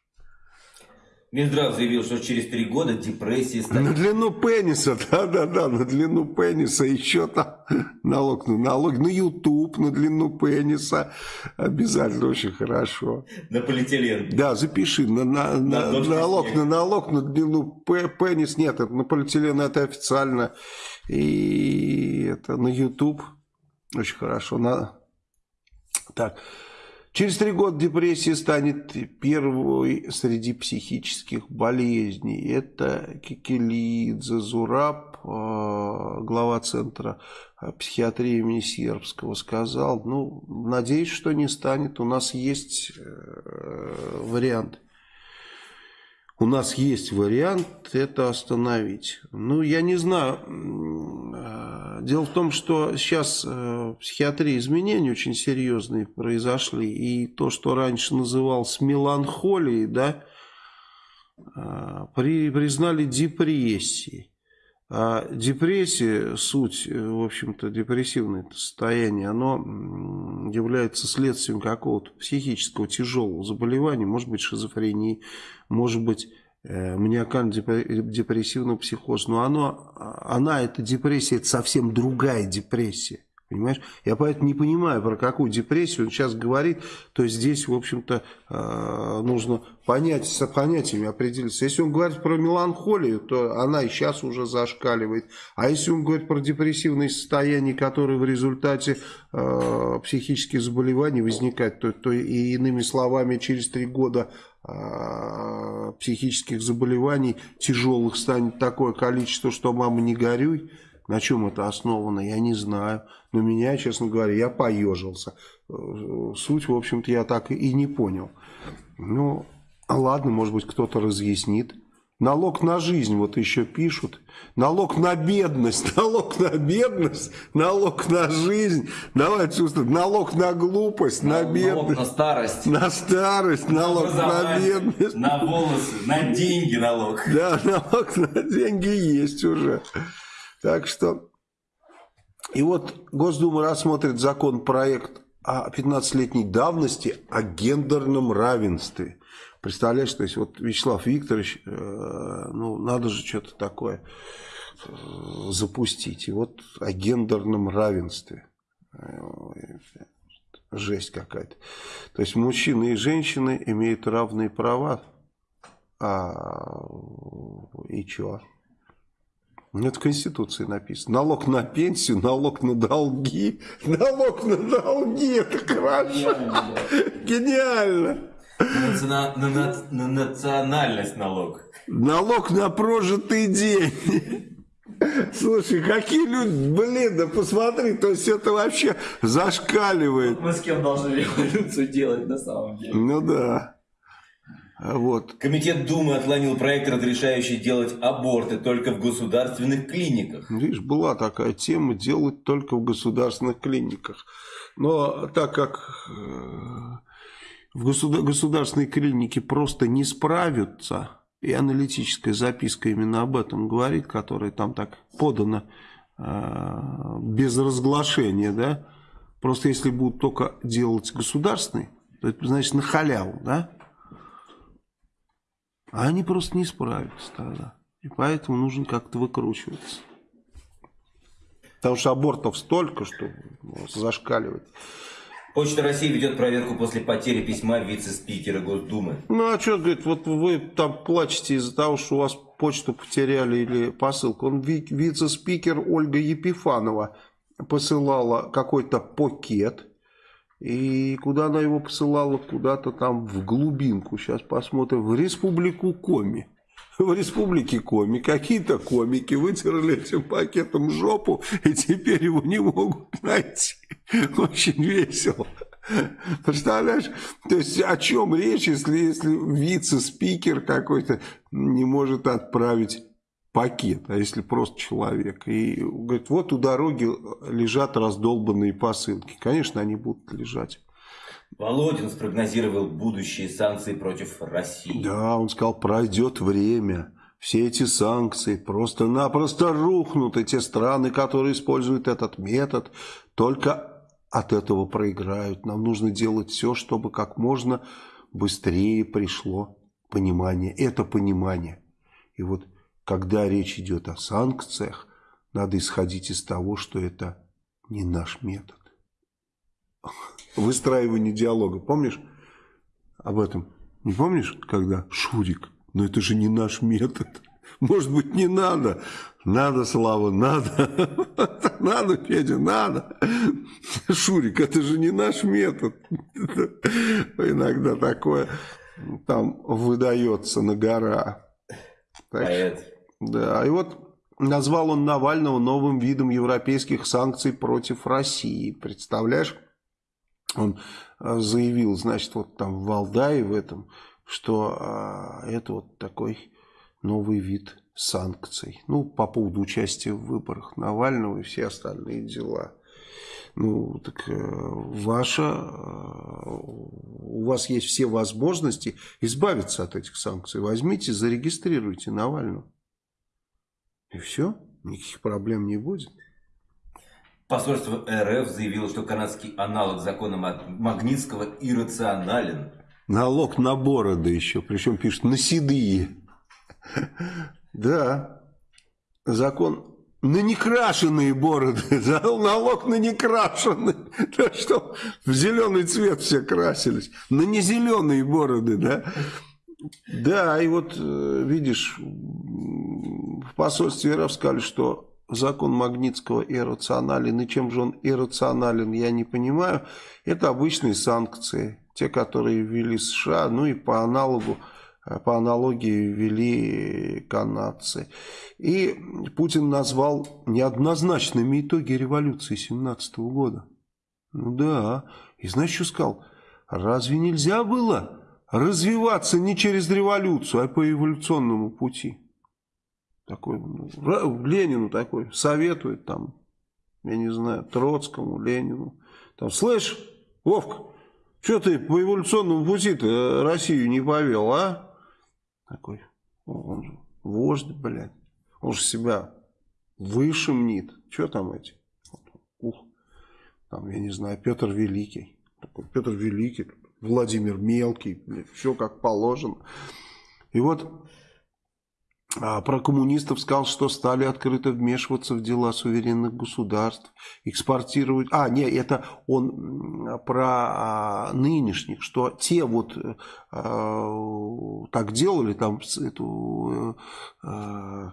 Минздрав заявил, что через три года депрессия станет... На длину пениса, <laughs> да-да-да, на длину пениса, еще там налог на налог, на YouTube, на длину пениса, обязательно очень хорошо. На полиэтилен. Да, запиши, на, на, на, на налог на налог, на длину пенис, нет, это на полиэтилен это официально, и это на YouTube, очень хорошо, на... Так, Через три года депрессия станет первой среди психических болезней. Это Кикелидзе Зураб, э, глава центра э, психиатрии имени Сербского, сказал. Ну, надеюсь, что не станет. У нас есть э, вариант у нас есть вариант это остановить. Ну, я не знаю. Дело в том, что сейчас э, в психиатрии изменения очень серьезные произошли. И то, что раньше называлось меланхолией, да, э, при, признали депрессией. А депрессия, суть, э, в общем-то, депрессивное состояние, оно является следствием какого-то психического тяжелого заболевания, может быть шизофрении, может быть э, маниакально-депрессивного психоза. Но оно, а, она, эта депрессия, это совсем другая депрессия. Понимаешь? Я поэтому не понимаю, про какую депрессию он сейчас говорит. То есть здесь, в общем-то, э, нужно понять, с понятиями определиться. Если он говорит про меланхолию, то она и сейчас уже зашкаливает. А если он говорит про депрессивные состояния, которые в результате э, психических заболеваний возникают, то, то и иными словами, через три года э, психических заболеваний тяжелых станет такое количество, что мама не горюй. На чем это основано, я не знаю. Но меня, честно говоря, я поежился. Суть, в общем-то, я так и не понял. Ну, ладно, может быть, кто-то разъяснит. Налог на жизнь, вот еще пишут. Налог на бедность, <laughs> налог на бедность, налог на жизнь. Давайте чувствуем. Налог на глупость, на, на бедность. Налог на старость. На старость, налог на бедность. На волосы, на деньги налог. Да, <laughs> налог на деньги есть уже. Так что... И вот Госдума рассмотрит законопроект о 15-летней давности о гендерном равенстве. Представляешь, то есть вот Вячеслав Викторович, э, ну надо же что-то такое э, запустить. И вот о гендерном равенстве. Жесть какая-то. То есть мужчины и женщины имеют равные права. А, и чего? Это в Конституции написано. Налог на пенсию, налог на долги. Налог на долги, это хорошо. Гениально. На, на, на, на национальность налог. Налог на прожитый день. Слушай, какие люди, блин, да посмотри, то есть это вообще зашкаливает. Мы с кем должны революцию делать на самом деле? Ну да. Вот. Комитет Думы отклонил проект, разрешающий делать аборты только в государственных клиниках. Видишь, была такая тема, делать только в государственных клиниках. Но так как э, в государственной клинике просто не справятся, и аналитическая записка именно об этом говорит, которая там так подана э, без разглашения, да, просто если будут только делать государственный, то это значит на халяву, да, а они просто не справятся тогда. И поэтому нужно как-то выкручиваться. Потому что абортов столько, что зашкаливать. Почта России ведет проверку после потери письма вице-спикера Госдумы. Ну а что, говорит, вот вы там плачете из-за того, что у вас почту потеряли или посылку. Он вице-спикер Ольга Епифанова посылала какой-то пакет и куда она его посылала? Куда-то там в глубинку. Сейчас посмотрим. В республику Коми. <laughs> В республике Коми какие-то комики вытерли этим пакетом жопу и теперь его не могут <laughs> найти. Очень весело. Представляешь? То есть о чем речь, если, если вице-спикер какой-то не может отправить пакет, а если просто человек. И говорит, вот у дороги лежат раздолбанные посылки. Конечно, они будут лежать. Володин спрогнозировал будущие санкции против России. Да, он сказал, пройдет время. Все эти санкции просто-напросто рухнут. И те страны, которые используют этот метод, только от этого проиграют. Нам нужно делать все, чтобы как можно быстрее пришло понимание. Это понимание. И вот когда речь идет о санкциях, надо исходить из того, что это не наш метод. Выстраивание диалога. Помнишь об этом? Не помнишь, когда Шурик? Но это же не наш метод. Может быть, не надо. Надо, Слава, надо. <laughs> Надо, Федя, надо. Шурик, это же не наш метод. Иногда такое там выдается на гора. Поэт. Да, и вот назвал он Навального новым видом европейских санкций против России. Представляешь? Он а, заявил, значит, вот там в Валдае в этом, что а, это вот такой новый вид санкций. Ну, по поводу участия в выборах Навального и все остальные дела. Ну, так э, ваша, э, у вас есть все возможности избавиться от этих санкций. Возьмите, зарегистрируйте Навального. И все. никаких проблем не будет. Посольство РФ заявило, что канадский аналог закона Магнитского иррационален. Налог на бороды еще, причем пишут на седые. Да, закон на некрашенные бороды, <laughs> налог на некрашенные, да, что в зеленый цвет все красились, на незеленые бороды, да. Да, и вот, э, видишь, в посольстве РФ сказали, что закон Магнитского иррационален, и чем же он иррационален, я не понимаю. Это обычные санкции, те, которые ввели США, ну и по аналогу Э, по аналогии ввели канадцы. И Путин назвал неоднозначными итоги революции 17 года. Ну да, и знаешь, что сказал? Разве нельзя было развиваться не через революцию, а по эволюционному пути? Такой, ну, Ленину такой советует там, я не знаю, Троцкому, Ленину. Там, слышь, Вовка, что ты по эволюционному пути-то Россию не повел, а? Такой, он же вождь, блядь. Он же себя выше мнит. Что там эти? Ух, там, я не знаю, Петр Великий. Такой, Петр Великий, Владимир Мелкий, все как положено. И вот про коммунистов сказал, что стали открыто вмешиваться в дела суверенных государств, экспортировать... А, нет, это он про а, нынешних, что те вот а, так делали, там, эту а,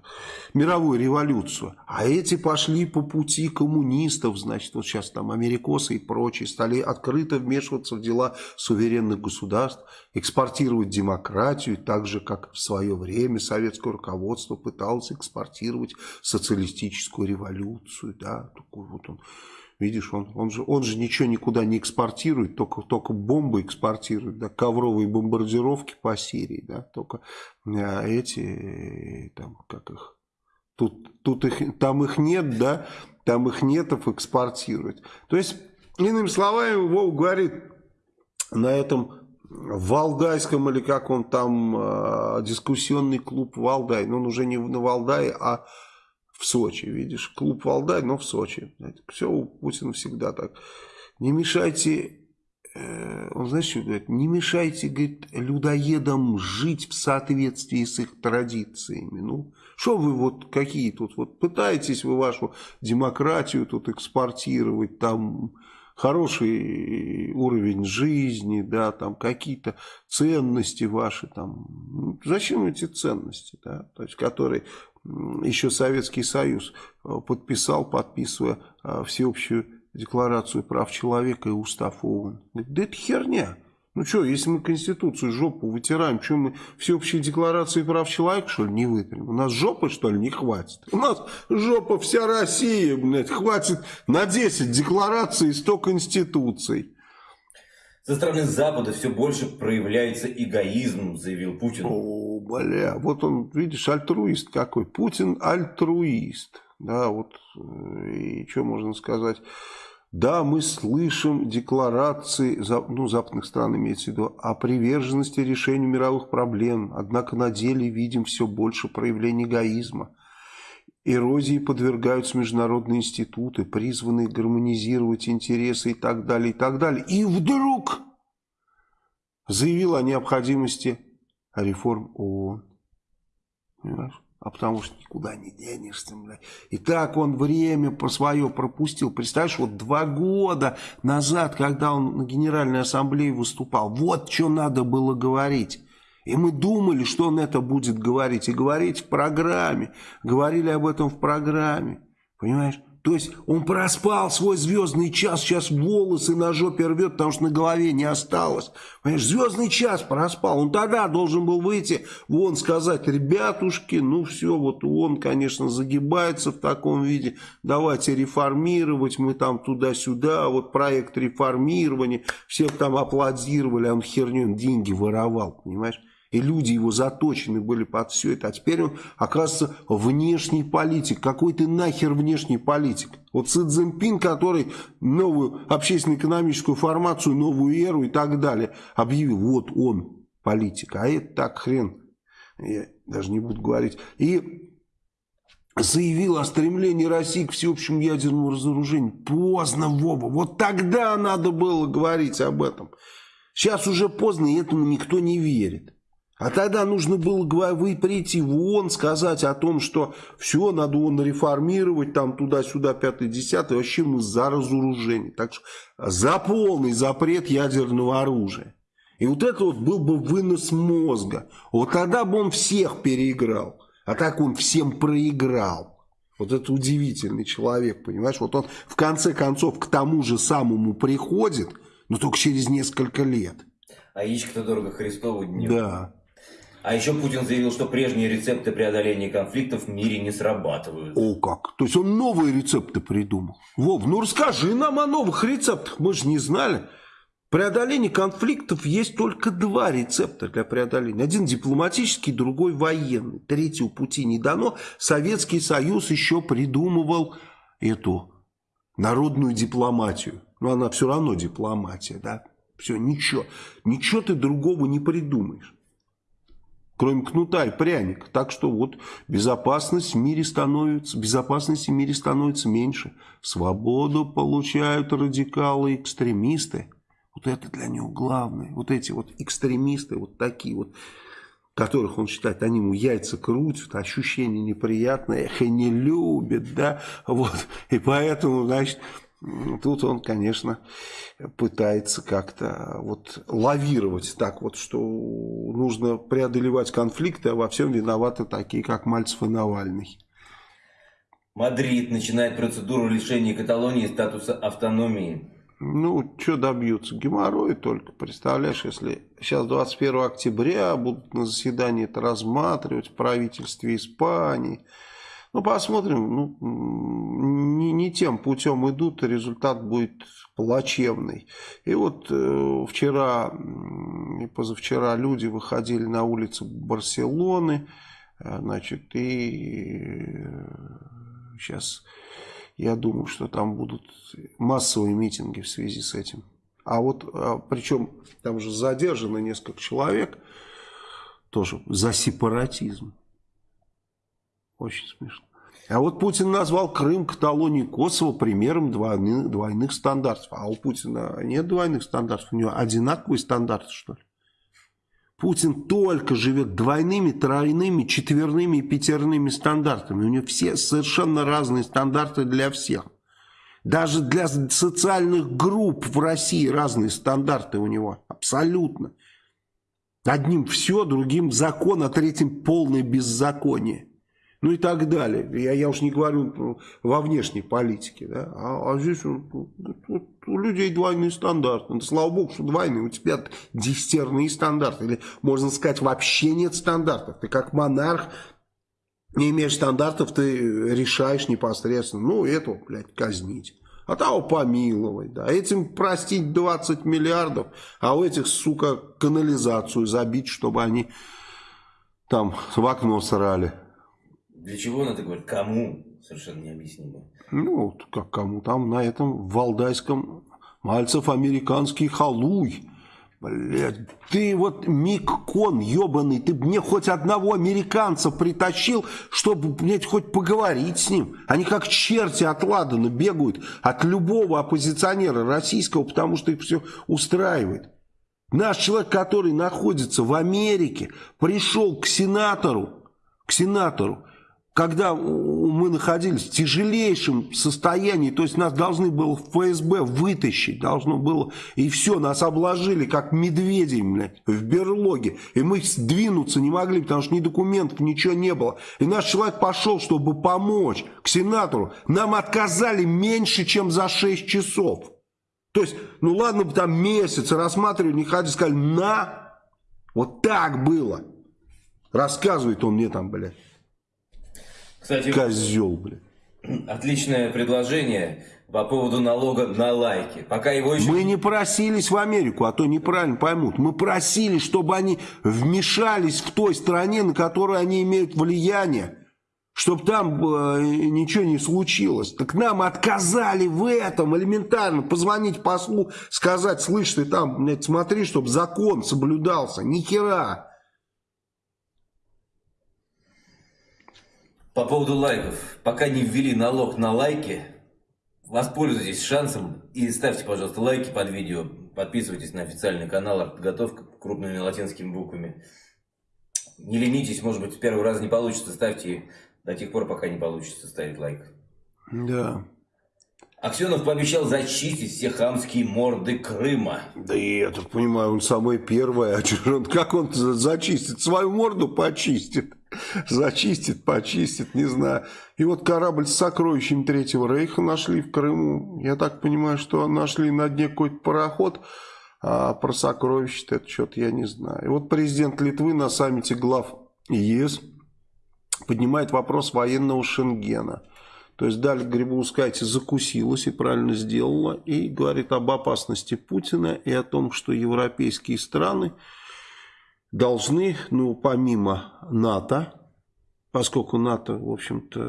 мировую революцию, а эти пошли по пути коммунистов, значит, вот сейчас там америкосы и прочие стали открыто вмешиваться в дела суверенных государств, экспортировать демократию, так же, как в свое время советское руководство пыталось экспортировать социалистическую революцию. Да, такой вот он, видишь, он, он, же, он же ничего никуда не экспортирует, только, только бомбы экспортирует, да, ковровые бомбардировки по Сирии, да, только а эти, там, как их, тут, тут их, там их нет, да, там их нетов экспортирует. То есть, иными словами, Вов говорит, на этом в Валдайском или как он там, э, дискуссионный клуб Валдай, но он уже не на Валдае, а в Сочи, видишь, клуб Валдай, но в Сочи. Все у Путина всегда так. Не мешайте, э, он знаешь, что говорит, не мешайте, говорит, людоедам жить в соответствии с их традициями. Ну, что вы вот какие тут, вот пытаетесь вы вашу демократию тут экспортировать, там хороший уровень жизни, да, там какие-то ценности ваши, там, ну, зачем эти ценности, да, то есть, которые еще Советский Союз э, подписал, подписывая э, всеобщую декларацию прав человека и устав ООН. Да это херня. Ну что, если мы Конституцию жопу вытираем, что мы всеобщие декларации прав человека, что ли, не вытрем? У нас жопы, что ли, не хватит? У нас жопа вся Россия, блядь, хватит на 10 деклараций и 100 конституций. Со стороны Запада все больше проявляется эгоизм, заявил Путин. О, бля, вот он, видишь, альтруист какой. Путин альтруист. Да, вот, э, и что можно сказать... Да, мы слышим декларации, ну, западных стран имеется в виду, о приверженности решению мировых проблем, однако на деле видим все больше проявлений эгоизма. Эрозии подвергаются международные институты, призванные гармонизировать интересы и так далее, и так далее. И вдруг заявил о необходимости реформ ООН. Понимаешь? А потому что никуда не денешься, бля. И так он время по свое пропустил. Представляешь, вот два года назад, когда он на Генеральной Ассамблее выступал, вот что надо было говорить. И мы думали, что он это будет говорить. И говорить в программе. Говорили об этом в программе. Понимаешь? То есть он проспал свой звездный час, сейчас волосы на жопе рвет, потому что на голове не осталось. Понимаешь, звездный час проспал. Он тогда должен был выйти, вон сказать, ребятушки, ну все, вот он, конечно, загибается в таком виде. Давайте реформировать, мы там туда-сюда, вот проект реформирования. Всех там аплодировали, а он херню, деньги воровал, понимаешь? И люди его заточены были под все это. А теперь он, оказывается, внешний политик. Какой ты нахер внешний политик? Вот Си Цзиньпин, который новую общественно-экономическую формацию, новую эру и так далее объявил. Вот он политик. А это так хрен. Я даже не буду говорить. И заявил о стремлении России к всеобщему ядерному разоружению. Поздно, Вова. Вот тогда надо было говорить об этом. Сейчас уже поздно, и этому никто не верит. А тогда нужно было вы прийти в ООН, сказать о том, что все, надо ООН реформировать, там туда-сюда, пятый, десятый, вообще мы за разоружение. Так что за полный запрет ядерного оружия. И вот это вот был бы вынос мозга. Вот тогда бы он всех переиграл. А так он всем проиграл. Вот это удивительный человек, понимаешь? Вот он в конце концов к тому же самому приходит, но только через несколько лет. А яичко-то дорого Христову дню. Да. А еще Путин заявил, что прежние рецепты преодоления конфликтов в мире не срабатывают. О как! То есть он новые рецепты придумал. Вов, ну расскажи нам о новых рецептах, мы же не знали. Преодоление конфликтов есть только два рецепта для преодоления. Один дипломатический, другой военный. Третьего пути не дано. Советский Союз еще придумывал эту народную дипломатию. Но она все равно дипломатия, да? Все, ничего. Ничего ты другого не придумаешь. Кроме кнута и пряника. Так что вот безопасность в мире становится, безопасности в мире становится меньше. Свободу получают радикалы экстремисты. Вот это для него главное. Вот эти вот экстремисты, вот такие вот, которых он считает, они ему яйца крутят, ощущение неприятное, их <laughs> и не любят, да, вот. И поэтому, значит, тут он, конечно, пытается как-то вот лавировать так вот, что нужно преодолевать конфликты, а во всем виноваты такие, как Мальцев и Навальный. Мадрид начинает процедуру лишения Каталонии статуса автономии. Ну, что добьются? Геморрой только, представляешь, если сейчас 21 октября будут на заседании это рассматривать в правительстве Испании. Ну, посмотрим, ну, не, не тем путем идут, результат будет плачевный. И вот э, вчера и позавчера люди выходили на улицы Барселоны, э, значит, и э, сейчас я думаю, что там будут массовые митинги в связи с этим. А вот, а, причем там же задержано несколько человек, тоже за сепаратизм. Очень смешно. А вот Путин назвал Крым, Каталонию, Косово примером двойных, двойных стандартов. А у Путина нет двойных стандартов, у него одинаковые стандарты, что ли? Путин только живет двойными, тройными, четверными и пятерными стандартами. У него все совершенно разные стандарты для всех. Даже для социальных групп в России разные стандарты у него. Абсолютно. Одним все, другим закон, а третьим полное беззаконие ну и так далее. Я, я уж не говорю во внешней политике, да, а, а здесь у, у людей двойные стандарты. Ну, слава богу, что двойные, у тебя десятерные стандарты, или можно сказать, вообще нет стандартов. Ты как монарх не имеешь стандартов, ты решаешь непосредственно, ну, этого, блядь, казнить. А того помиловать, да. Этим простить 20 миллиардов, а у этих, сука, канализацию забить, чтобы они там в окно срали. Для чего он это говорит? Кому? Совершенно необъяснимо. Ну, как кому? Там на этом валдайском Мальцев американский халуй. Блядь, ты вот Мик Кон, ебаный, ты мне хоть одного американца притащил, чтобы, блядь, хоть поговорить с ним. Они как черти от Ладана бегают от любого оппозиционера российского, потому что их все устраивает. Наш человек, который находится в Америке, пришел к сенатору, к сенатору, когда мы находились в тяжелейшем состоянии, то есть нас должны было в ФСБ вытащить, должно было, и все, нас обложили как медведей, блядь, в берлоге, и мы сдвинуться не могли, потому что ни документов, ничего не было. И наш человек пошел, чтобы помочь к сенатору, нам отказали меньше, чем за 6 часов. То есть, ну ладно бы там месяц рассматривали, не ходили, сказали, на, вот так было. Рассказывает он мне там, блядь. Кстати, Козел, блин. Отличное предложение по поводу налога на лайки. Пока его еще... Мы не просились в Америку, а то неправильно поймут. Мы просили, чтобы они вмешались в той стране, на которую они имеют влияние. Чтобы там э, ничего не случилось. Так нам отказали в этом элементарно. Позвонить послу, сказать, слышь, ты там, блядь, смотри, чтобы закон соблюдался. Ни хера. По поводу лайков. Пока не ввели налог на лайки, воспользуйтесь шансом и ставьте, пожалуйста, лайки под видео. Подписывайтесь на официальный канал «Артподготовка» крупными латинскими буквами. Не ленитесь, может быть, в первый раз не получится, ставьте до тех пор, пока не получится ставить лайк. Да. Аксенов пообещал зачистить все хамские морды Крыма. Да я так понимаю, он самый первый. А он, как он зачистит? Свою морду почистит. Зачистит, почистит, не знаю. И вот корабль с сокровищами Третьего Рейха нашли в Крыму. Я так понимаю, что нашли на дне какой-то пароход. А про сокровища это что-то я не знаю. И вот президент Литвы на саммите глав ЕС поднимает вопрос военного Шенгена. То есть Даль Грибоускайте закусилась и правильно сделала, и говорит об опасности Путина и о том, что европейские страны должны, ну, помимо НАТО, поскольку НАТО, в общем-то,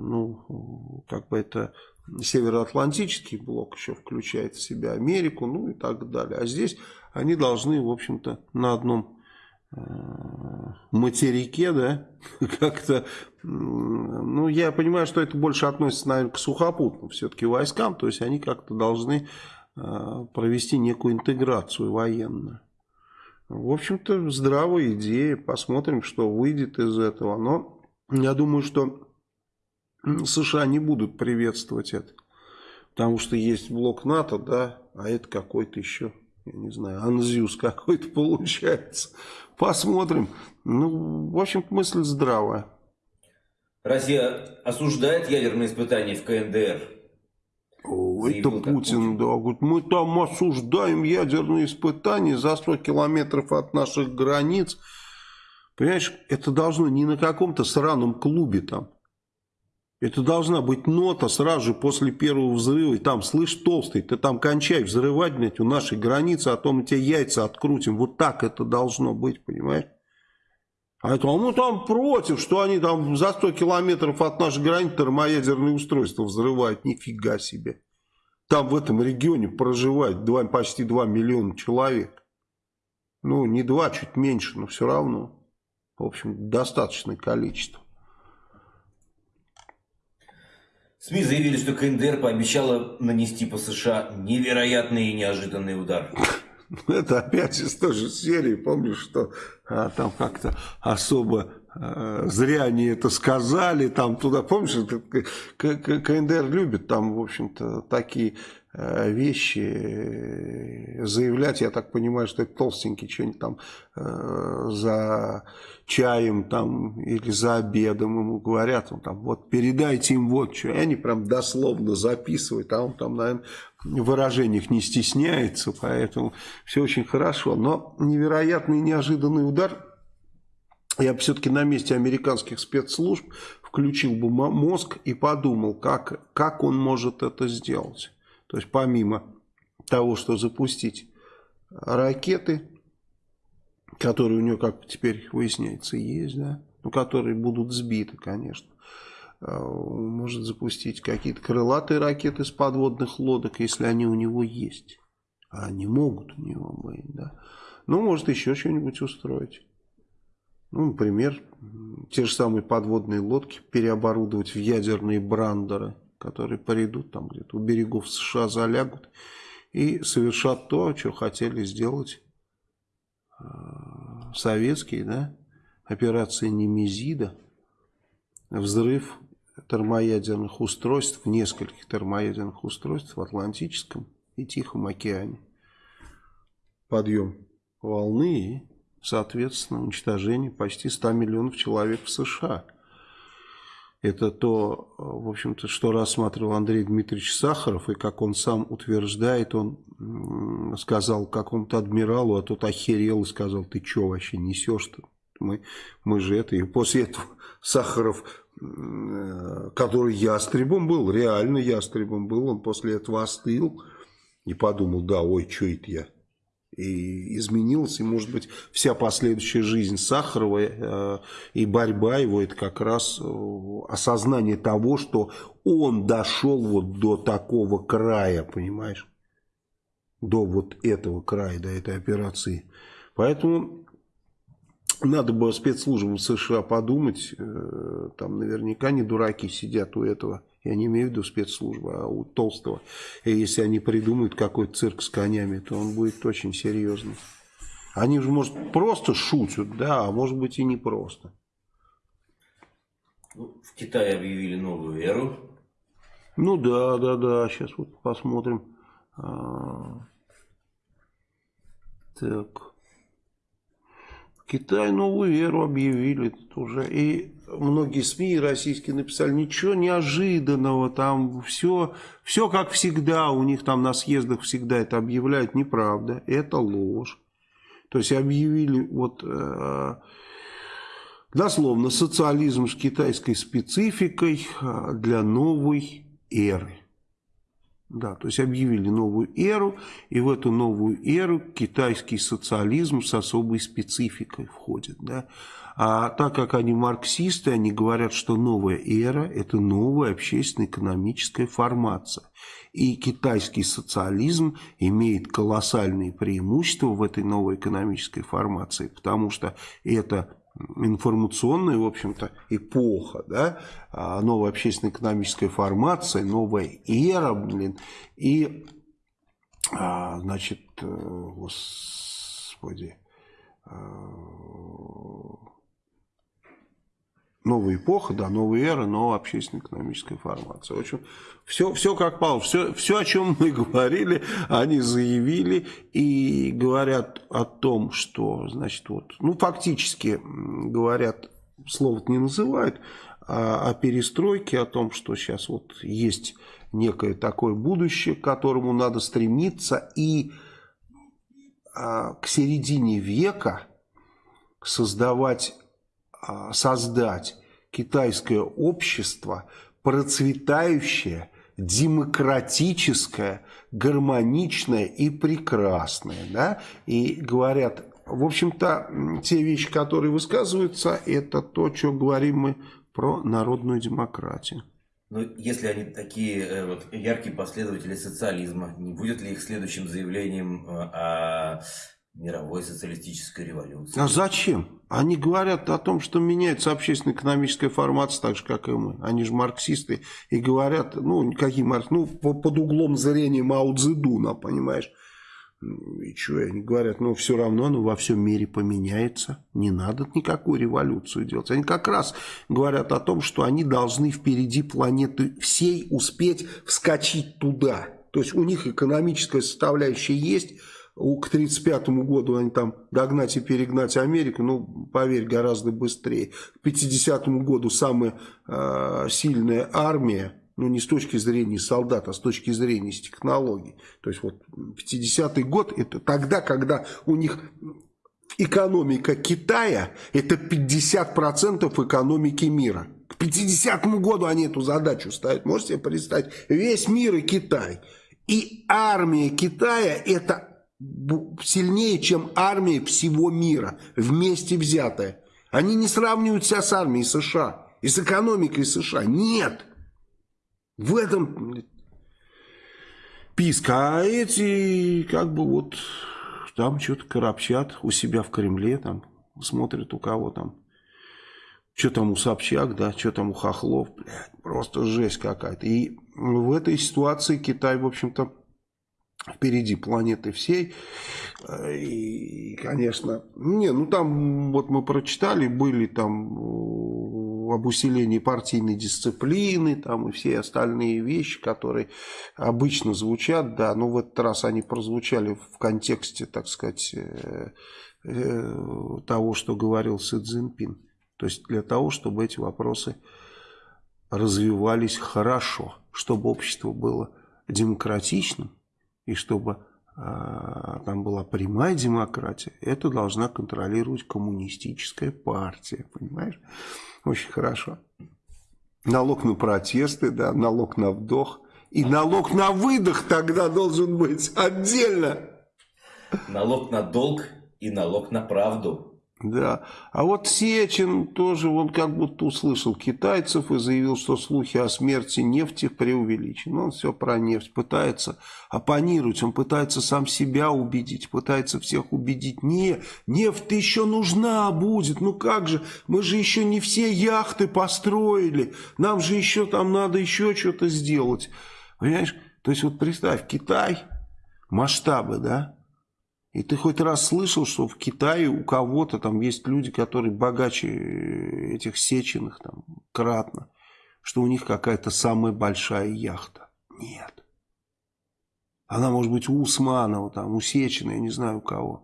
ну, как бы это Североатлантический блок еще включает в себя Америку, ну и так далее. А здесь они должны, в общем-то, на одном э, материке, да, <laughs> как-то, ну, я понимаю, что это больше относится, наверное, к сухопутным все-таки войскам, то есть они как-то должны э, провести некую интеграцию военную. В общем-то, здравая идея, посмотрим, что выйдет из этого, но я думаю, что США не будут приветствовать это. Потому что есть блок НАТО, да, а это какой-то еще, я не знаю, анзюз какой-то <laughs> получается. Посмотрим. Ну, в общем мысль здравая. Россия осуждает ядерные испытания в КНДР. Это Путин, да, говорит, мы там осуждаем ядерные испытания за 100 километров от наших границ. Понимаешь, это должно не на каком-то сраном клубе там это должна быть нота сразу же после первого взрыва. И там, слышь, толстый, ты там кончай взрывать, блядь, у нашей границы, а то мы тебе яйца открутим. Вот так это должно быть, понимаешь? А это, а мы там против, что они там за 100 километров от нашей границы термоядерные устройства взрывают. Нифига себе. Там в этом регионе проживает 2, почти 2 миллиона человек. Ну, не 2, чуть меньше, но все равно. В общем, достаточное количество. СМИ заявили, что КНДР пообещала нанести по США невероятный и неожиданный удар. <laughs> Это опять из той же серии, помнишь, что а, там как-то особо зря они это сказали, там туда, помнишь, КНДР любит там, в общем-то, такие Э, вещи э, заявлять, я так понимаю, что это толстенький что-нибудь там э, за чаем там или за обедом ему говорят, он там вот передайте им вот что, и они прям дословно записывают, а он там, наверное, в выражениях не стесняется, поэтому все очень хорошо, но невероятный неожиданный удар, я бы все-таки на месте американских спецслужб включил бы мозг и подумал, как, как он может это сделать. То есть помимо того, что запустить ракеты, которые у него, как теперь выясняется, есть, да, ну, которые будут сбиты, конечно. А, может запустить какие-то крылатые ракеты с подводных лодок, если они у него есть. А они могут у него быть, да. Ну, может еще что-нибудь устроить. Ну, например, те же самые подводные лодки переоборудовать в ядерные брандеры которые придут там где-то у берегов США, залягут и совершат то, что хотели сделать э, советские, да, операция Немезида, взрыв термоядерных устройств, нескольких термоядерных устройств в Атлантическом и Тихом океане. Подъем волны и, соответственно, уничтожение почти 100 миллионов человек в США – это то, в общем-то, что рассматривал Андрей Дмитриевич Сахаров, и как он сам утверждает, он сказал какому-то адмиралу, а тот охерел и сказал, ты что вообще несешь-то? Мы, мы же это... И после этого Сахаров, который ястребом был, реально ястребом был, он после этого остыл и подумал, да, ой, что это я? И изменилась, и может быть вся последующая жизнь Сахарова э, и борьба его это как раз э, осознание того, что он дошел вот до такого края, понимаешь, до вот этого края, до этой операции. Поэтому надо было спецслужбам США подумать, там наверняка не дураки сидят у этого, я не имею в виду спецслужбы, а у Толстого. И если они придумают какой-то цирк с конями, то он будет очень серьезный. Они же, может, просто шутят, да, а может быть и не просто. Ну, в Китае объявили новую эру. Ну да, да, да, сейчас вот посмотрим. А... Так. В Китае новую эру объявили уже. И многие СМИ российские написали, ничего неожиданного, там все, все как всегда, у них там на съездах всегда это объявляют, неправда, это ложь. То есть объявили вот э, дословно социализм с китайской спецификой э, для новой эры. Да, то есть объявили новую эру, и в эту новую эру китайский социализм с особой спецификой входит. Да. А так как они марксисты, они говорят, что новая эра – это новая общественно-экономическая формация. И китайский социализм имеет колоссальные преимущества в этой новой экономической формации, потому что это информационная, в общем-то, эпоха, да, а, новая общественно-экономическая формация, новая эра, блин, и, а, значит, э, господи, а, новая эпоха, да, новая эра, новая общественно-экономическая формация. В общем, все, все как Павел, все, все, о чем мы <laughs> говорили, они заявили и говорят о том, что, значит, вот, ну, фактически говорят, слово не называют, а о перестройке, о том, что сейчас вот есть некое такое будущее, к которому надо стремиться, и а, к середине века создавать создать китайское общество процветающее, демократическое, гармоничное и прекрасное. Да? И говорят, в общем-то, те вещи, которые высказываются, это то, что говорим мы про народную демократию. Но если они такие э, вот, яркие последователи социализма, не будет ли их следующим заявлением э, о мировой социалистической революции. А зачем? Они говорят о том, что меняется общественно-экономическая формация, так же, как и мы. Они же марксисты. И говорят, ну, какие марксисты? Ну, под углом зрения Мао Цзэдуна, понимаешь? И что они говорят, ну, все равно оно во всем мире поменяется. Не надо никакую революцию делать. Они как раз говорят о том, что они должны впереди планеты всей успеть вскочить туда. То есть у них экономическая составляющая есть, к 1935 году они там догнать и перегнать Америку, ну, поверь, гораздо быстрее. К 50 году самая э, сильная армия, ну, не с точки зрения солдат, а с точки зрения технологий. То есть, вот 50-й год, это тогда, когда у них экономика Китая, это 50% экономики мира. К 50 году они эту задачу ставят. Можете себе представить? Весь мир и Китай. И армия Китая это сильнее, чем армия всего мира, вместе взятая. Они не сравнивают себя с армией США и с экономикой США. Нет. В этом писка. А эти как бы вот там что-то коробчат у себя в Кремле, там смотрят у кого там. Что там у Собчак, да, что там у Хохлов, блядь, просто жесть какая-то. И в этой ситуации Китай, в общем-то, впереди планеты всей. И, конечно, не, ну там вот мы прочитали, были там э, об усилении партийной дисциплины, там и все остальные вещи, которые обычно звучат, да, но в этот раз они прозвучали в контексте, так сказать, э, э, того, что говорил Си Цзиньпин. То есть для того, чтобы эти вопросы развивались хорошо, чтобы общество было демократичным, и чтобы э, там была прямая демократия, это должна контролировать коммунистическая партия, понимаешь? Очень хорошо. Налог на протесты, да, налог на вдох. И налог на выдох тогда должен быть отдельно. Налог на долг и налог на правду. Да. А вот Сечин тоже, он как будто услышал китайцев и заявил, что слухи о смерти нефти преувеличены. Он все про нефть пытается оппонировать, он пытается сам себя убедить, пытается всех убедить. Не, нефть еще нужна будет, ну как же, мы же еще не все яхты построили, нам же еще там надо еще что-то сделать. Понимаешь? То есть вот представь, Китай, масштабы, да, и ты хоть раз слышал, что в Китае у кого-то там есть люди, которые богаче этих сеченых там кратно, что у них какая-то самая большая яхта? Нет. Она может быть у Усманова, там, у Сечина, я не знаю у кого.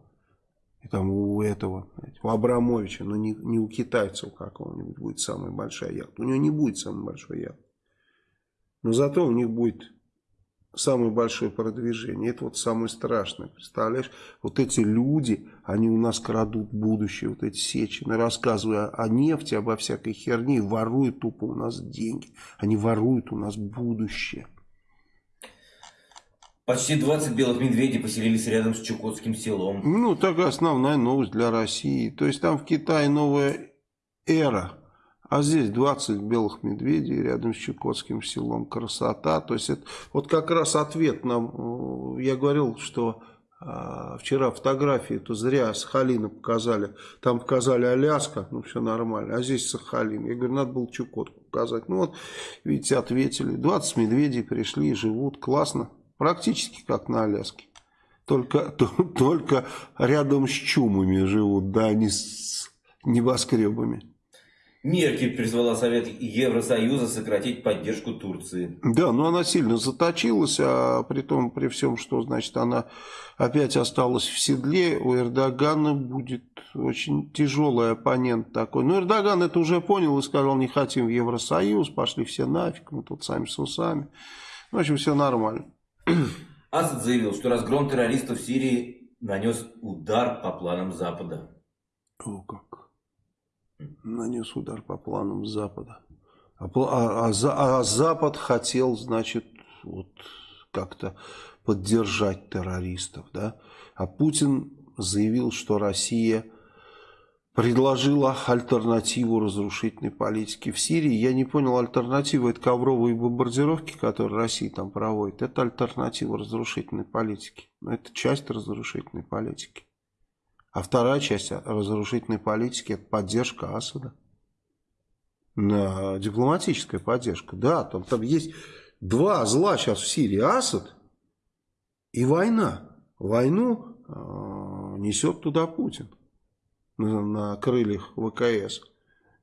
И там у этого, у Абрамовича, но не, не у китайцев какого-нибудь будет самая большая яхта. У него не будет самой большой яхты. Но зато у них будет самое большое продвижение. Это вот самое страшное. Представляешь, вот эти люди, они у нас крадут будущее, вот эти сечины, рассказывая о нефти, обо всякой херне, воруют тупо у нас деньги. Они воруют у нас будущее. Почти 20 белых медведей поселились рядом с Чукотским селом. Ну, такая основная новость для России. То есть там в Китае новая эра а здесь 20 белых медведей рядом с Чукотским селом. Красота. То есть это вот как раз ответ нам. Э, я говорил, что а, вчера фотографии то зря Сахалина показали. Там показали Аляска, ну все нормально. А здесь Сахалин. Я говорю, надо было Чукотку показать. Ну вот, видите, ответили. 20 медведей пришли живут. Классно. Практически как на Аляске. Только, <laughs> только рядом с чумами живут, да, не с небоскребами. Меркель призвала Совет Евросоюза сократить поддержку Турции. Да, но она сильно заточилась, а при том, при всем, что, значит, она опять осталась в седле, у Эрдогана будет очень тяжелый оппонент такой. Но Эрдоган это уже понял и сказал, не хотим в Евросоюз, пошли все нафиг, мы тут сами с усами. В общем, все нормально. <clears throat> Асад заявил, что разгром террористов в Сирии нанес удар по планам Запада. О, как нанес удар по планам Запада. А, а, а, а Запад хотел, значит, вот как-то поддержать террористов, да? А Путин заявил, что Россия предложила альтернативу разрушительной политике в Сирии. Я не понял, альтернатива это ковровые бомбардировки, которые Россия там проводит. Это альтернатива разрушительной политики. Но это часть разрушительной политики. А вторая часть разрушительной политики – это поддержка Асада. На дипломатическая поддержка. Да, там, там есть два зла сейчас в Сирии. Асад и война. Войну э, несет туда Путин на, на крыльях ВКС.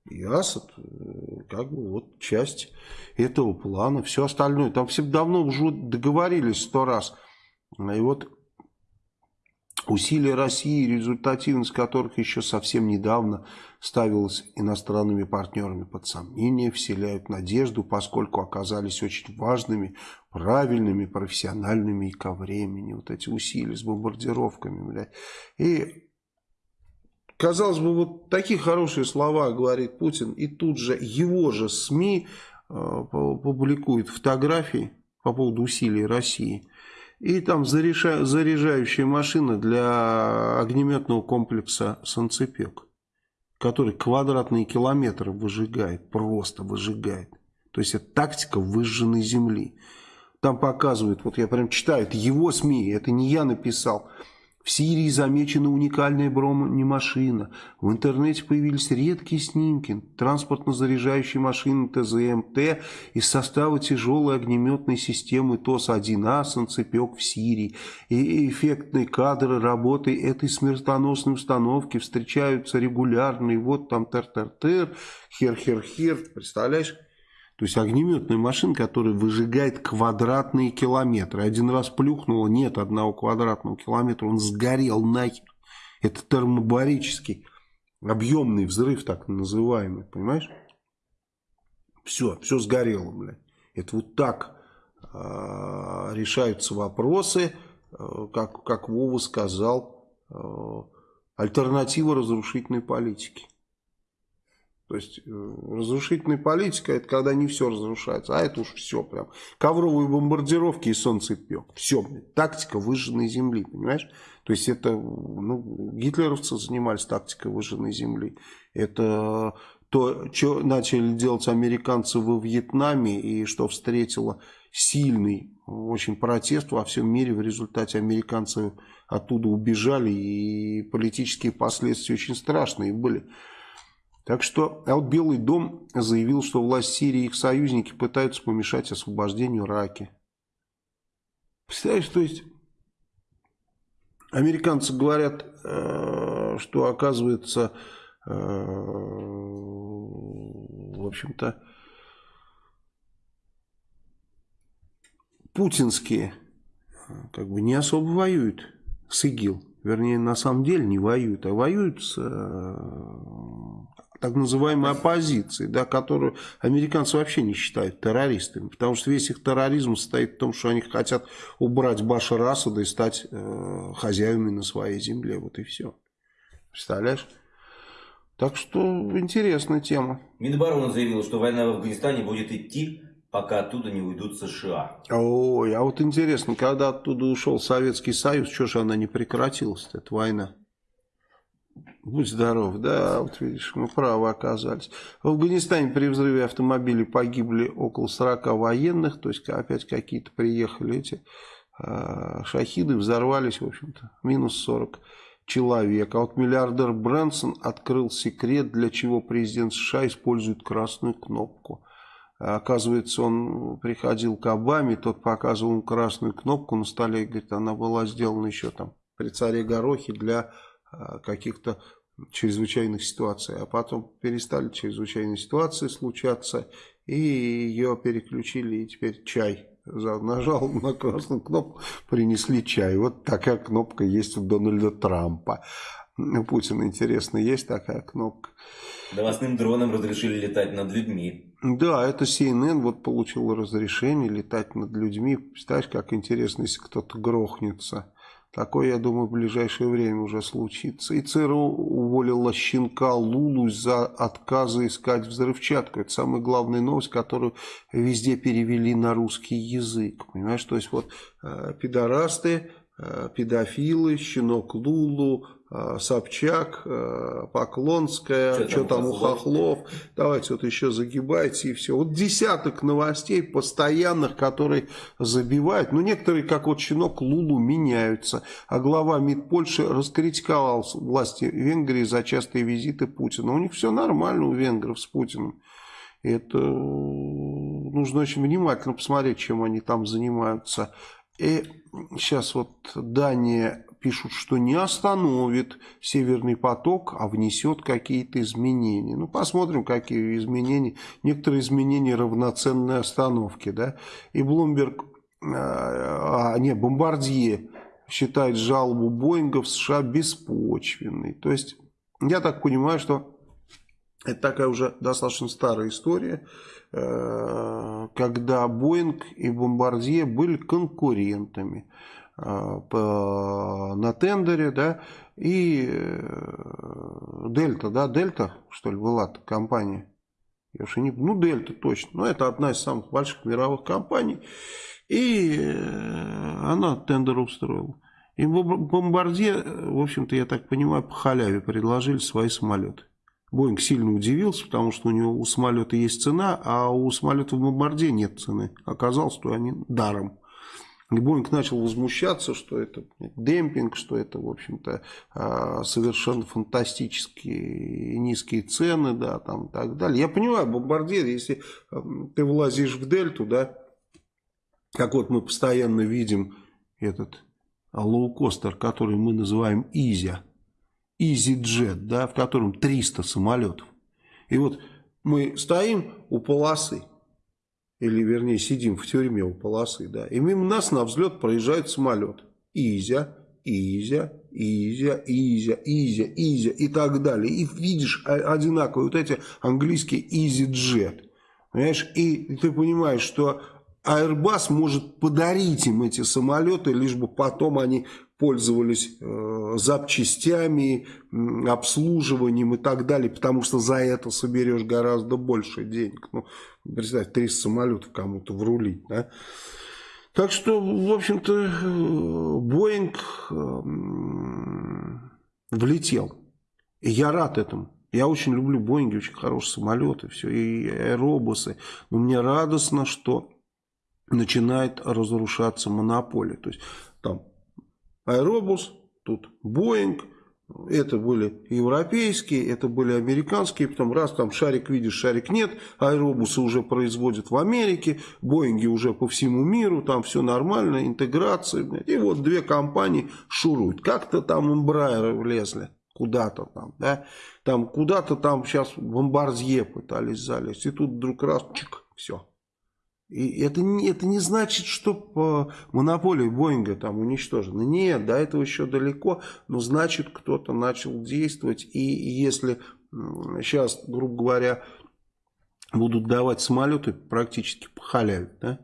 И Асад, э, как бы, вот часть этого плана. Все остальное. Там все давно уже договорились сто раз. И вот Усилия России, результативность которых еще совсем недавно ставилась иностранными партнерами под сомнение, вселяют надежду, поскольку оказались очень важными, правильными, профессиональными и ко времени. Вот эти усилия с бомбардировками. Блядь. И, казалось бы, вот такие хорошие слова говорит Путин, и тут же его же СМИ э, публикуют фотографии по поводу усилий России – и там заряжающая машина для огнеметного комплекса «Санцепек», который квадратные километры выжигает, просто выжигает. То есть это тактика выжженной земли. Там показывают, вот я прям читаю, это его СМИ, это не я написал – в Сирии замечена уникальная бронемашина. В интернете появились редкие снимки транспортно-заряжающей машины ТЗМТ из состава тяжелой огнеметной системы ТОС-1А «Санцепек» в Сирии. И эффектные кадры работы этой смертоносной установки встречаются регулярно. И вот там тер-тер-тер, хер-хер-хер. Представляешь? То есть огнеметная машина, которая выжигает квадратные километры. Один раз плюхнула, нет одного квадратного километра, он сгорел нахер. Это термобарический объемный взрыв, так называемый, понимаешь? Все, все сгорело, блядь. Это вот так э, решаются вопросы, э, как, как Вова сказал, э, альтернатива разрушительной политики. То есть э, разрушительная политика это когда не все разрушается, а это уж все прям. Ковровые бомбардировки и солнцепек. Все, тактика выжженной земли, понимаешь? То есть это, ну, гитлеровцы занимались тактикой выжженной земли. Это то, что начали делать американцы во Вьетнаме и что встретило сильный очень протест во всем мире. В результате американцы оттуда убежали и политические последствия очень страшные были. Так что, а вот Белый дом заявил, что власть Сирии и их союзники пытаются помешать освобождению Раки. Представляешь, то есть американцы говорят, э, что оказывается, э, в общем-то, путинские как бы не особо воюют с ИГИЛ. Вернее, на самом деле не воюют, а воюют с так называемой оппозиции, да, которую американцы вообще не считают террористами, потому что весь их терроризм состоит в том, что они хотят убрать Башара Асада и стать э, хозяевами на своей земле, вот и все. Представляешь? Так что интересная тема. Минобороны заявил, что война в Афганистане будет идти, пока оттуда не уйдут США. Ой, а вот интересно, когда оттуда ушел Советский Союз, что же она не прекратилась, эта война? Будь здоров, да, вот видишь, мы правы оказались. В Афганистане при взрыве автомобилей погибли около 40 военных, то есть опять какие-то приехали эти э, шахиды, взорвались, в общем-то, минус 40 человек. А вот миллиардер Брэнсон открыл секрет, для чего президент США использует красную кнопку. Оказывается, он приходил к Обаме, тот показывал ему красную кнопку на столе, говорит, она была сделана еще там при царе Горохе для каких-то чрезвычайных ситуаций, а потом перестали чрезвычайные ситуации случаться, и ее переключили, и теперь чай. Нажал на красную кнопку, принесли чай. Вот такая кнопка есть у Дональда Трампа. У Путина, интересно, есть такая кнопка. Новостным дроном разрешили летать над людьми. Да, это CNN вот получил разрешение летать над людьми. Представляешь, как интересно, если кто-то грохнется. Такое, я думаю, в ближайшее время уже случится. И ЦРУ уволила щенка Лулу за отказа искать взрывчатку. Это самая главная новость, которую везде перевели на русский язык. Понимаешь, то есть вот э, пидорасты, э, педофилы, щенок Лулу, Собчак, э, Поклонская, что, что там, у Хохлов. Давайте вот еще загибайте и все. Вот десяток новостей постоянных, которые забивают. Ну, некоторые, как вот щенок Лулу, меняются. А глава МИД Польши раскритиковал власти Венгрии за частые визиты Путина. У них все нормально у венгров с Путиным. Это нужно очень внимательно посмотреть, чем они там занимаются. И сейчас вот Дания пишут, что не остановит Северный поток, а внесет какие-то изменения. Ну, посмотрим, какие изменения. Некоторые изменения равноценной остановке. Да? И Блумберг, а, не, Бомбардье считает жалобу Боинга в США беспочвенной. То есть, я так понимаю, что это такая уже достаточно старая история, э, когда Боинг и Бомбардье были конкурентами. Э, по, на тендере, да, и э, Дельта, да, Дельта, что ли, была компания, я уж не, ну, Дельта точно, но это одна из самых больших мировых компаний, и э, она тендер устроила. И Бомбардье, в общем-то, я так понимаю, по халяве предложили свои самолеты. Боинг сильно удивился, потому что у него у самолета есть цена, а у самолета в Бомбардье нет цены. Оказалось, что они даром. И Боинг начал возмущаться, что это демпинг, что это, в общем-то, а, совершенно фантастические низкие цены, да, там и так далее. Я понимаю, бомбардир, если ты влазишь в дельту, да, как вот мы постоянно видим этот лоукостер, который мы называем Изя, EasyJet, да, в котором 300 самолетов. И вот мы стоим у полосы, или вернее сидим в тюрьме у полосы, да, и мимо нас на взлет проезжает самолет. Изя, Изя, Изя, Изя, Изя, Изя и так далее. И видишь одинаковые вот эти английские EasyJet. Понимаешь? И ты понимаешь, что Airbus может подарить им эти самолеты, лишь бы потом они пользовались э, запчастями, обслуживанием и так далее, потому что за это соберешь гораздо больше денег. Ну, представь, 300 самолетов кому-то врулить, да? Так что, в общем-то, Боинг э, влетел. И я рад этому. Я очень люблю Боинги, очень хорошие самолеты, все, и аэробусы. Но мне радостно, что начинает разрушаться монополия. То есть там аэробус, тут Боинг, это были европейские, это были американские, потом раз там шарик видишь, шарик нет, аэробусы уже производят в Америке, Боинги уже по всему миру, там все нормально, интеграция, и вот две компании шуруют. Как-то там Эмбрайеры влезли куда-то там, да, там куда-то там сейчас бомбардье пытались залезть, и тут вдруг раз, чик, все. И это, это не значит, что монополия Боинга там уничтожена. Нет, до этого еще далеко, но значит, кто-то начал действовать, и если сейчас, грубо говоря, будут давать самолеты практически по халяве, да,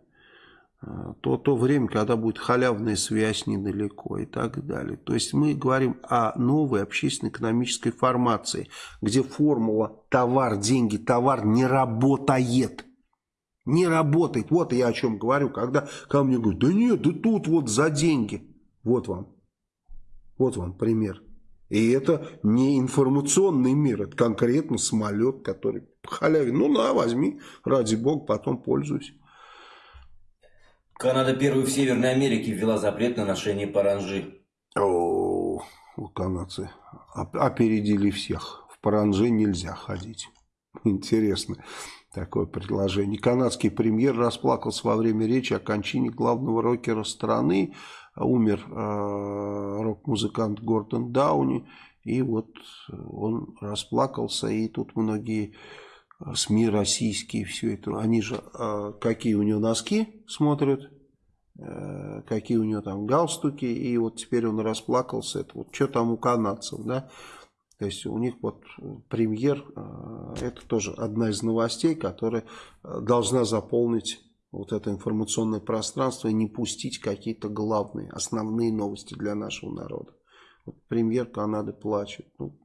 а, то то время, когда будет халявная связь недалеко и так далее. То есть мы говорим о новой общественно-экономической формации, где формула товар, деньги, товар не работает. Не работает. Вот я о чем говорю, когда ко мне говорят, да нет, да тут вот за деньги. Вот вам. Вот вам пример. И это не информационный мир, это конкретно самолет, который по халяве. Ну на, возьми, ради бога, потом пользуйся. Канада первой в Северной Америке ввела запрет на ношение паранжи. О, канадцы опередили всех. В паранжи нельзя ходить. Интересно такое предложение. Канадский премьер расплакался во время речи о кончине главного рокера страны. Умер э, рок-музыкант Гордон Дауни. И вот он расплакался. И тут многие СМИ российские, все это, они же, а, какие у него носки смотрят, э, какие у него там галстуки, и вот теперь он расплакался, это вот что там у канадцев, да, то есть у них вот премьер, э, это тоже одна из новостей, которая э, должна заполнить вот это информационное пространство и не пустить какие-то главные, основные новости для нашего народа. Вот премьер Канады плачет. Ну,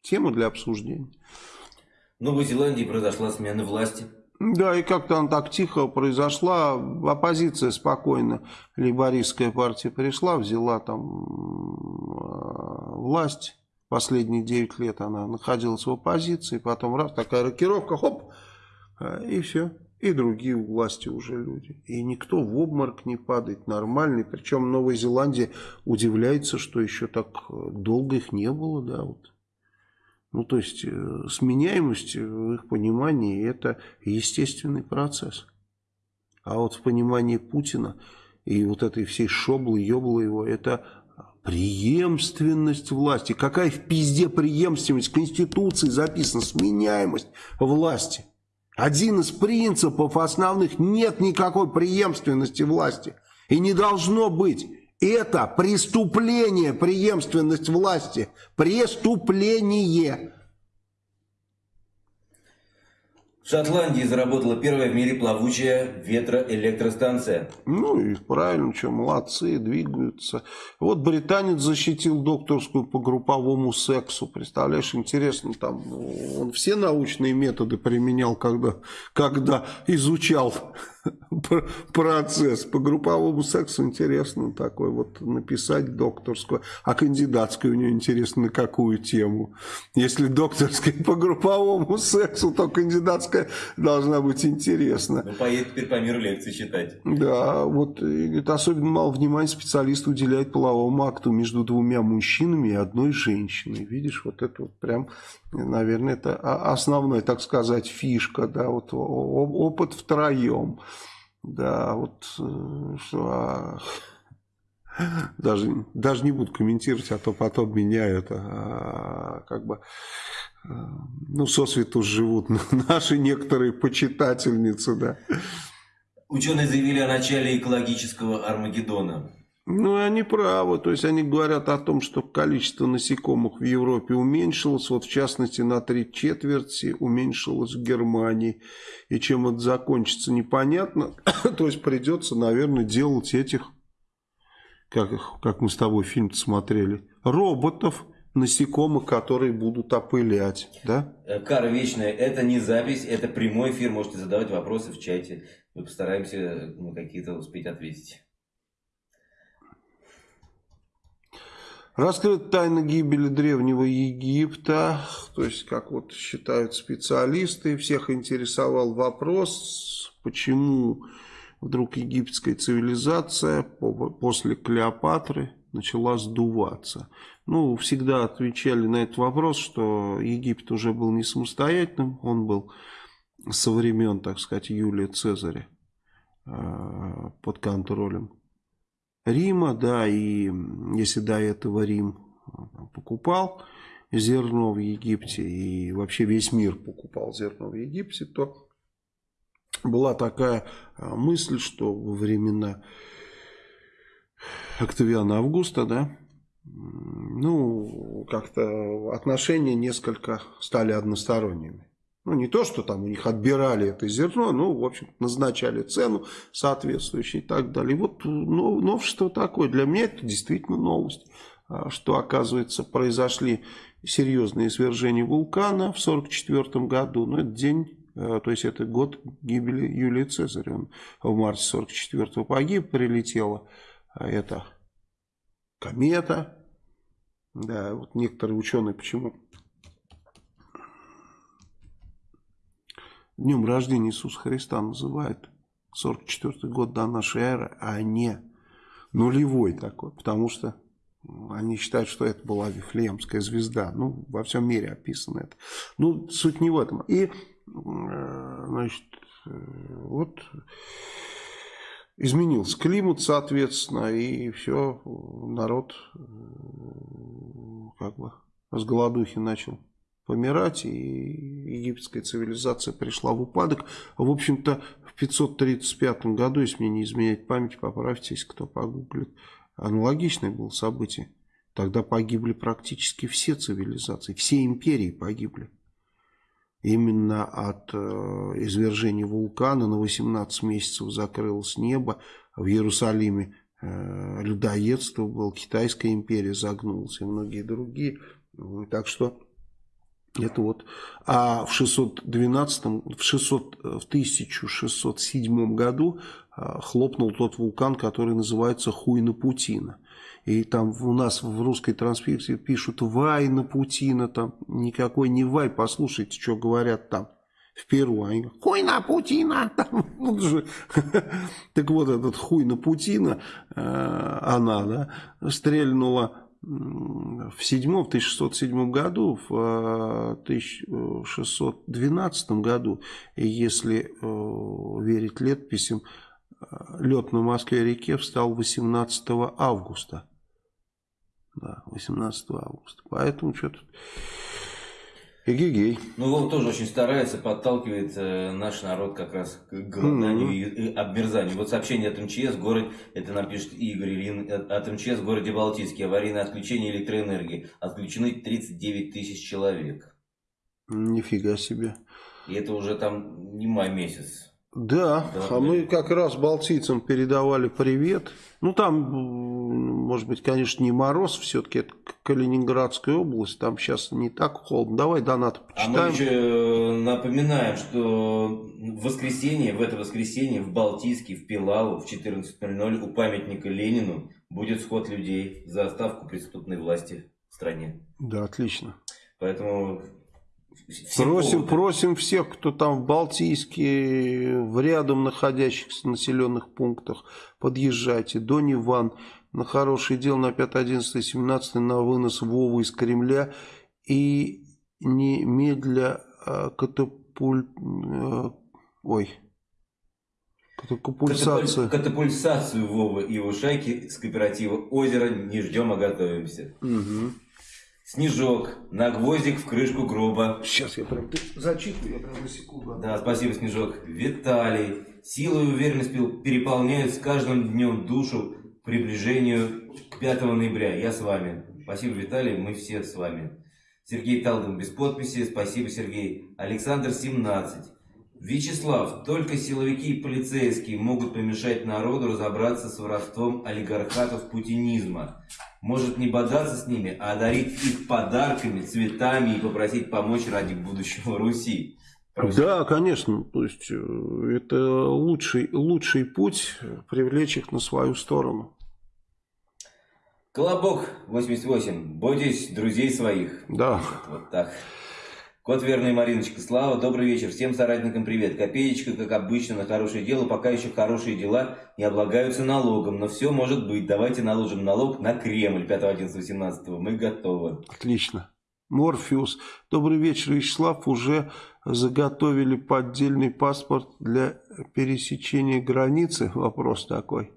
тема для обсуждения. В Новой Зеландии произошла смена власти. Да, и как-то она так тихо произошла. Оппозиция спокойно, лейбористская партия пришла, взяла там э, власть. Последние 9 лет она находилась в оппозиции, потом раз, такая рокировка, хоп, э, и все. И другие у власти уже люди. И никто в обморок не падает, нормальный. Причем Новая Зеландия удивляется, что еще так долго их не было, да, вот. Ну, то есть, э, сменяемость в их понимании – это естественный процесс. А вот в понимании Путина и вот этой всей шоблы, ёблы его – это преемственность власти. Какая в пизде преемственность? Конституции записана сменяемость власти. Один из принципов основных – нет никакой преемственности власти. И не должно быть. Это преступление, преемственность власти. Преступление. В Шотландии заработала первая в мире плавучая ветроэлектростанция. Ну и правильно, что молодцы, двигаются. Вот британец защитил докторскую по групповому сексу. Представляешь, интересно, там он все научные методы применял, когда, когда изучал процесс. По групповому сексу интересно такой вот написать докторскую. А кандидатскую у нее интересно на какую тему. Если докторская по групповому сексу, то кандидатская должна быть интересна. Ну, поедет теперь по миру лекции читать. Да, вот это особенно мало внимания специалист уделяет половому акту между двумя мужчинами и одной женщиной. Видишь, вот это вот прям, наверное, это основная, так сказать, фишка, да, вот опыт втроем. Да, вот э, что... А, даже, даже не буду комментировать, а то потом меня это а, как бы э, ну, сосвету живут <laughs> наши некоторые почитательницы, да. Ученые заявили о начале экологического Армагеддона. Ну, они правы. То есть, они говорят о том, что количество насекомых в Европе уменьшилось. Вот, в частности, на три четверти уменьшилось в Германии. И чем это закончится, непонятно. <coughs> То есть, придется, наверное, делать этих как, как мы с тобой фильм смотрели, роботов, насекомых, которые будут опылять, да? Э, кара вечная, это не запись, это прямой эфир, можете задавать вопросы в чате. Мы постараемся ну, какие-то успеть ответить. Раскрыта тайна гибели древнего Египта, то есть, как вот считают специалисты, всех интересовал вопрос, почему вдруг египетская цивилизация после Клеопатры начала сдуваться. Ну, всегда отвечали на этот вопрос, что Египет уже был не самостоятельным, он был со времен, так сказать, Юлия Цезаря э, под контролем Рима, да, и если до этого Рим покупал зерно в Египте, и вообще весь мир покупал зерно в Египте, то была такая а, мысль, что во времена Октавиана Августа, да, ну, как-то отношения несколько стали односторонними. Ну, не то, что там у них отбирали это зерно, ну, в общем, назначали цену соответствующую и так далее. И вот ну, новшество такое. Для меня это действительно новость, а, что, оказывается, произошли серьезные свержения вулкана в 1944 году. Но это день, а, то есть это год гибели Юлии Цезаря. Он в марте 1944 погиб, прилетела а, эта комета. Да, вот некоторые ученые почему Днем рождения Иисуса Христа называют 44 год до нашей эры, а не нулевой такой, потому что они считают, что это была Вифлеемская звезда. Ну, во всем мире описано это. Ну, суть не в этом. И, э, значит, э, вот изменился климат, соответственно, и все, народ э, как бы с голодухи начал помирать, и египетская цивилизация пришла в упадок. В общем-то, в 535 году, если мне не изменять память, поправьте, если кто погуглит, аналогичное было событие. Тогда погибли практически все цивилизации, все империи погибли. Именно от э, извержения вулкана на 18 месяцев закрылось небо. В Иерусалиме э, людоедство было, Китайская империя загнулась и многие другие. Так что это вот. А в 612, в, 600, в 1607 году а, хлопнул тот вулкан, который называется Хуйна-Путина. И там у нас в русской транскрипции пишут Вайна Путина, там никакой не Вай, послушайте, что говорят там в Перу. Они говорят, хуй на Путина. <laughs> Там, вот же. <laughs> так вот, этот хуй на Путина, э, она, да, стрельнула в седьмом, в 1607 году, в 1612 э, году, если э, верить летописям, э, лед на Москве-реке встал 18 августа. Да, 18 августа. Поэтому что-то Эгегей. Ну, Вов тоже очень старается, подталкивает э, наш народ как раз к голоданию mm-hmm. и, и обмерзанию. Вот сообщение от МЧС, город, это нам пишет Игорь Ильин, э, от МЧС в городе Балтийский, аварийное отключение электроэнергии. Отключены 39 тысяч человек. Нифига себе. И это уже там не май месяц. Да, да а мы как раз балтийцам передавали привет. Ну, там, может быть, конечно, не мороз, все-таки это Калининградская область, там сейчас не так холодно. Давай донат почитаем. А мы еще э, напоминаем, что в воскресенье, в это воскресенье в Балтийске, в Пилалу в 14.00 у памятника Ленину будет сход людей за оставку преступной власти в стране. Да, отлично. Поэтому просим, просим всех, кто там в Балтийске, в рядом находящихся населенных пунктах, подъезжайте. Дон Иван на хорошее дело на 5, 11, 17 на вынос Вовы из Кремля и немедля а, катапуль... А, ой... Катапульсацию. Катапульсацию Вова и его шайки с кооператива «Озеро» не ждем, а готовимся. Угу. Снежок на гвоздик в крышку гроба. Сейчас я прям зачитываю, я прям на секунду. Да, спасибо, Снежок. Виталий. Сила и уверенность переполняют с каждым днем душу к приближению к 5 ноября. Я с вами. Спасибо, Виталий, мы все с вами. Сергей Талдин без подписи. Спасибо, Сергей. Александр 17. Вячеслав, только силовики и полицейские могут помешать народу разобраться с воровством олигархатов путинизма. Может не бодаться с ними, а одарить их подарками, цветами и попросить помочь ради будущего Руси. Просит. Да, конечно. То есть э, это лучший, лучший путь привлечь их на свою сторону. Колобок 88. Бойтесь друзей своих. Да. Вот так. Кот верный Мариночка. Слава, добрый вечер. Всем соратникам привет. Копеечка, как обычно, на хорошее дело. Пока еще хорошие дела не облагаются налогом. Но все может быть. Давайте наложим налог на Кремль 5, 11, 18. Мы готовы. Отлично. Морфеус. Добрый вечер, Вячеслав. Уже заготовили поддельный паспорт для пересечения границы? Вопрос такой.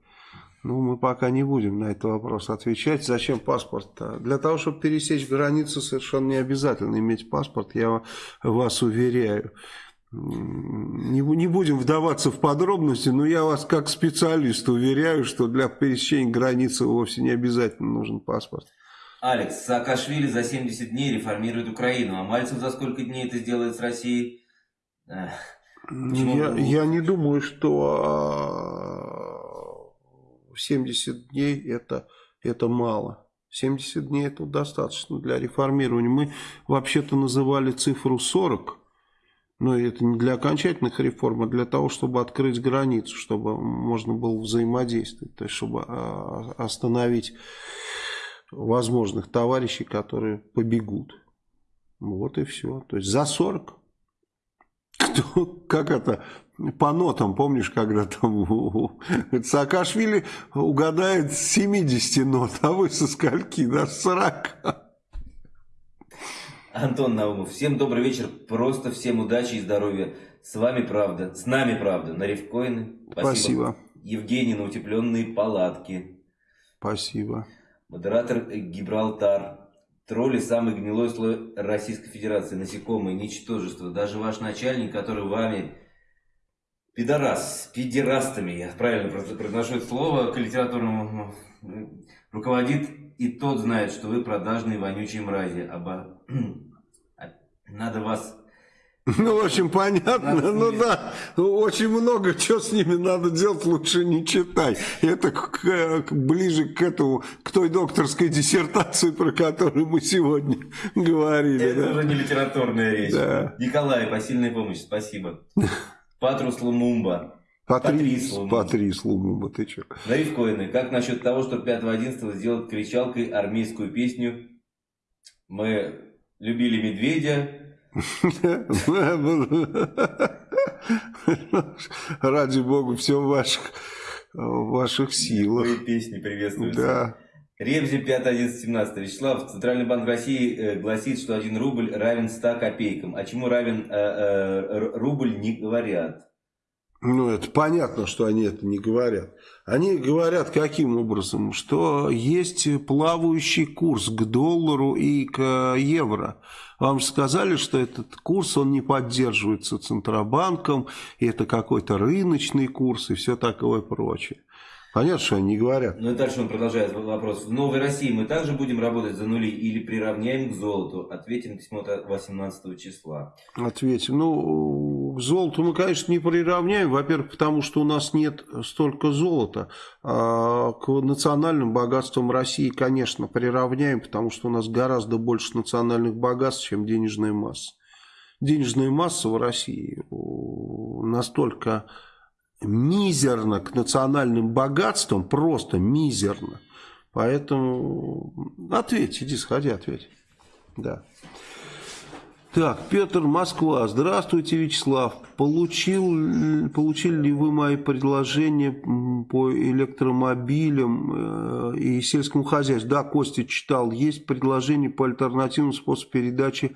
Ну, мы пока не будем на этот вопрос отвечать. Зачем паспорт? -то? Для того, чтобы пересечь границу, совершенно не обязательно иметь паспорт, я вас уверяю. Не, не будем вдаваться в подробности, но я вас как специалист уверяю, что для пересечения границы вовсе не обязательно нужен паспорт. Алекс, Саакашвили за 70 дней реформирует Украину, а Мальцев за сколько дней это сделает с Россией? Я, я не думаю, что а, 70 дней это, это мало. 70 дней это достаточно для реформирования. Мы вообще-то называли цифру 40, но это не для окончательных реформ, а для того, чтобы открыть границу, чтобы можно было взаимодействовать, то есть чтобы а, остановить возможных товарищей, которые побегут. Вот и все. То есть за 40. <laughs> Кто, как это по нотам, помнишь, когда там Саакашвили угадает 70 нот, а вы со скольки? До 40. Антон Наумов, всем добрый вечер, просто всем удачи и здоровья. С вами правда, с нами правда, на Ревкоины. Спасибо. Спасибо. Евгений на утепленные палатки. Спасибо. Модератор Гибралтар. Тролли – самый гнилой слой Российской Федерации. Насекомые, ничтожество. Даже ваш начальник, который вами пидорас, пидерастами, я правильно произношу это слово, к литературному руководит, и тот знает, что вы продажные вонючие мрази. Оба... <clears throat> Надо вас... <laughs> Ну, в общем, понятно. Надо ну да, очень много чего с ними надо делать, лучше не читай. Это к, к, ближе к этому, к той докторской диссертации, про которую мы сегодня <laughs> говорили. Это да? уже не литературная речь. Да. Николай, посильная помощь, спасибо. <laughs> Патрус Лумумба. Патрис, Патрис Лумумба, ты че? Лайфкоины. Как насчет того, что 5-11 сделать кричалкой армейскую песню «Мы любили медведя». <laughs> Ради бога, все в ваших, в ваших силах. Мои песни приветствуются. Да. Ребзи 5, 11, 17. Вячеслав, Центральный банк России э, гласит, что 1 рубль равен 100 копейкам. А чему равен э, э, рубль, не говорят. Ну, это понятно, что они это не говорят. Они говорят каким образом? Что есть плавающий курс к доллару и к евро. Вам же сказали, что этот курс, он не поддерживается Центробанком, и это какой-то рыночный курс и все такое прочее. Понятно, что они не говорят. Ну и дальше он продолжает вопрос. В Новой России мы также будем работать за нули или приравняем к золоту? Ответим письмо 18 числа. Ответим. Ну, к золоту мы, конечно, не приравняем. Во-первых, потому что у нас нет столько золота. А к национальным богатствам России, конечно, приравняем, потому что у нас гораздо больше национальных богатств, чем денежная масса. Денежная масса в России настолько мизерно к национальным богатствам, просто мизерно. Поэтому ответь, иди сходи, ответь. Да. Так, Петр, Москва. Здравствуйте, Вячеслав. Получил, получили ли вы мои предложения по электромобилям э, и сельскому хозяйству? Да, Костя читал. Есть предложение по альтернативному способу передачи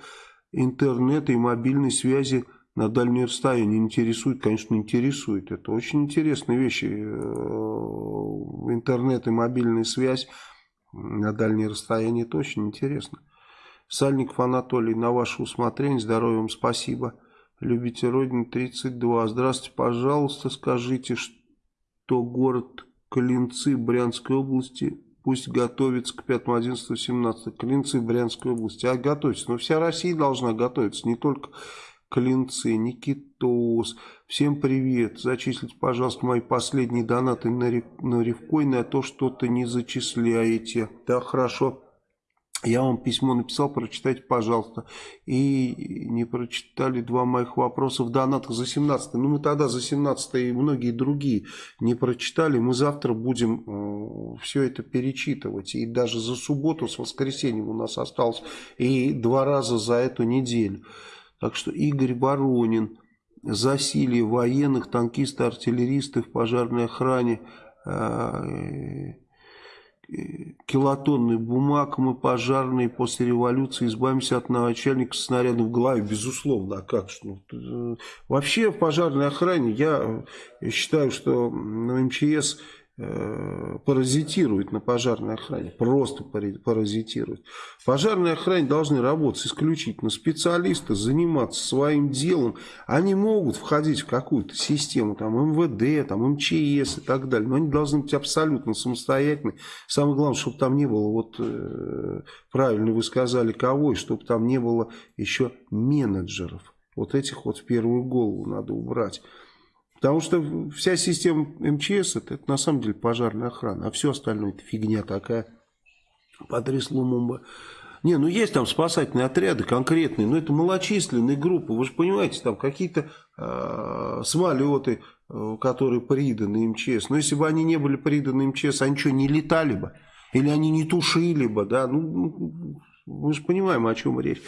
интернета и мобильной связи на дальнее расстояние интересует, конечно, интересует. Это очень интересные вещи. Э, интернет и мобильная связь на дальнее расстояние, это очень интересно. Сальников Анатолий, на ваше усмотрение, здоровья вам спасибо. Любите Родину 32. Здравствуйте, пожалуйста, скажите, что город Клинцы Брянской области пусть готовится к 5, 11, 17. Клинцы Брянской области. А готовится. Но вся Россия должна готовиться, не только Клинцы, Никитос. Всем привет. Зачислите, пожалуйста, мои последние донаты на, на Ревкоин, а то что-то не зачисляете. Да, хорошо. Я вам письмо написал, прочитайте, пожалуйста. И не прочитали два моих вопроса в донатах за 17 Ну, мы тогда за 17 и многие другие не прочитали. Мы завтра будем э, все это перечитывать. И даже за субботу с воскресеньем у нас осталось. И два раза за эту неделю. Так что Игорь Воронин, засилие военных, танкисты, артиллеристы в пожарной охране, э, килотонны бумаг мы пожарные после революции избавимся от начальника снаряда в голове, безусловно, а как же? Ну, вообще в пожарной охране я считаю, что МЧС Э, паразитирует на пожарной охране, просто паразитирует. В пожарной охране должны работать исключительно специалисты, заниматься своим делом. Они могут входить в какую-то систему, там МВД, там МЧС и так далее, но они должны быть абсолютно самостоятельны. Самое главное, чтобы там не было, вот э, правильно вы сказали, кого, и чтобы там не было еще менеджеров. Вот этих вот в первую голову надо убрать. Потому что вся система МЧС это, это на самом деле пожарная охрана, а все остальное это фигня такая. Патрис Лумумба. Не, ну есть там спасательные отряды конкретные, но это малочисленные группы. Вы же понимаете, там какие-то э, самолеты, э, которые приданы МЧС. Но если бы они не были приданы МЧС, они что, не летали бы? Или они не тушили бы, да? Ну, ну мы же понимаем, о чем речь.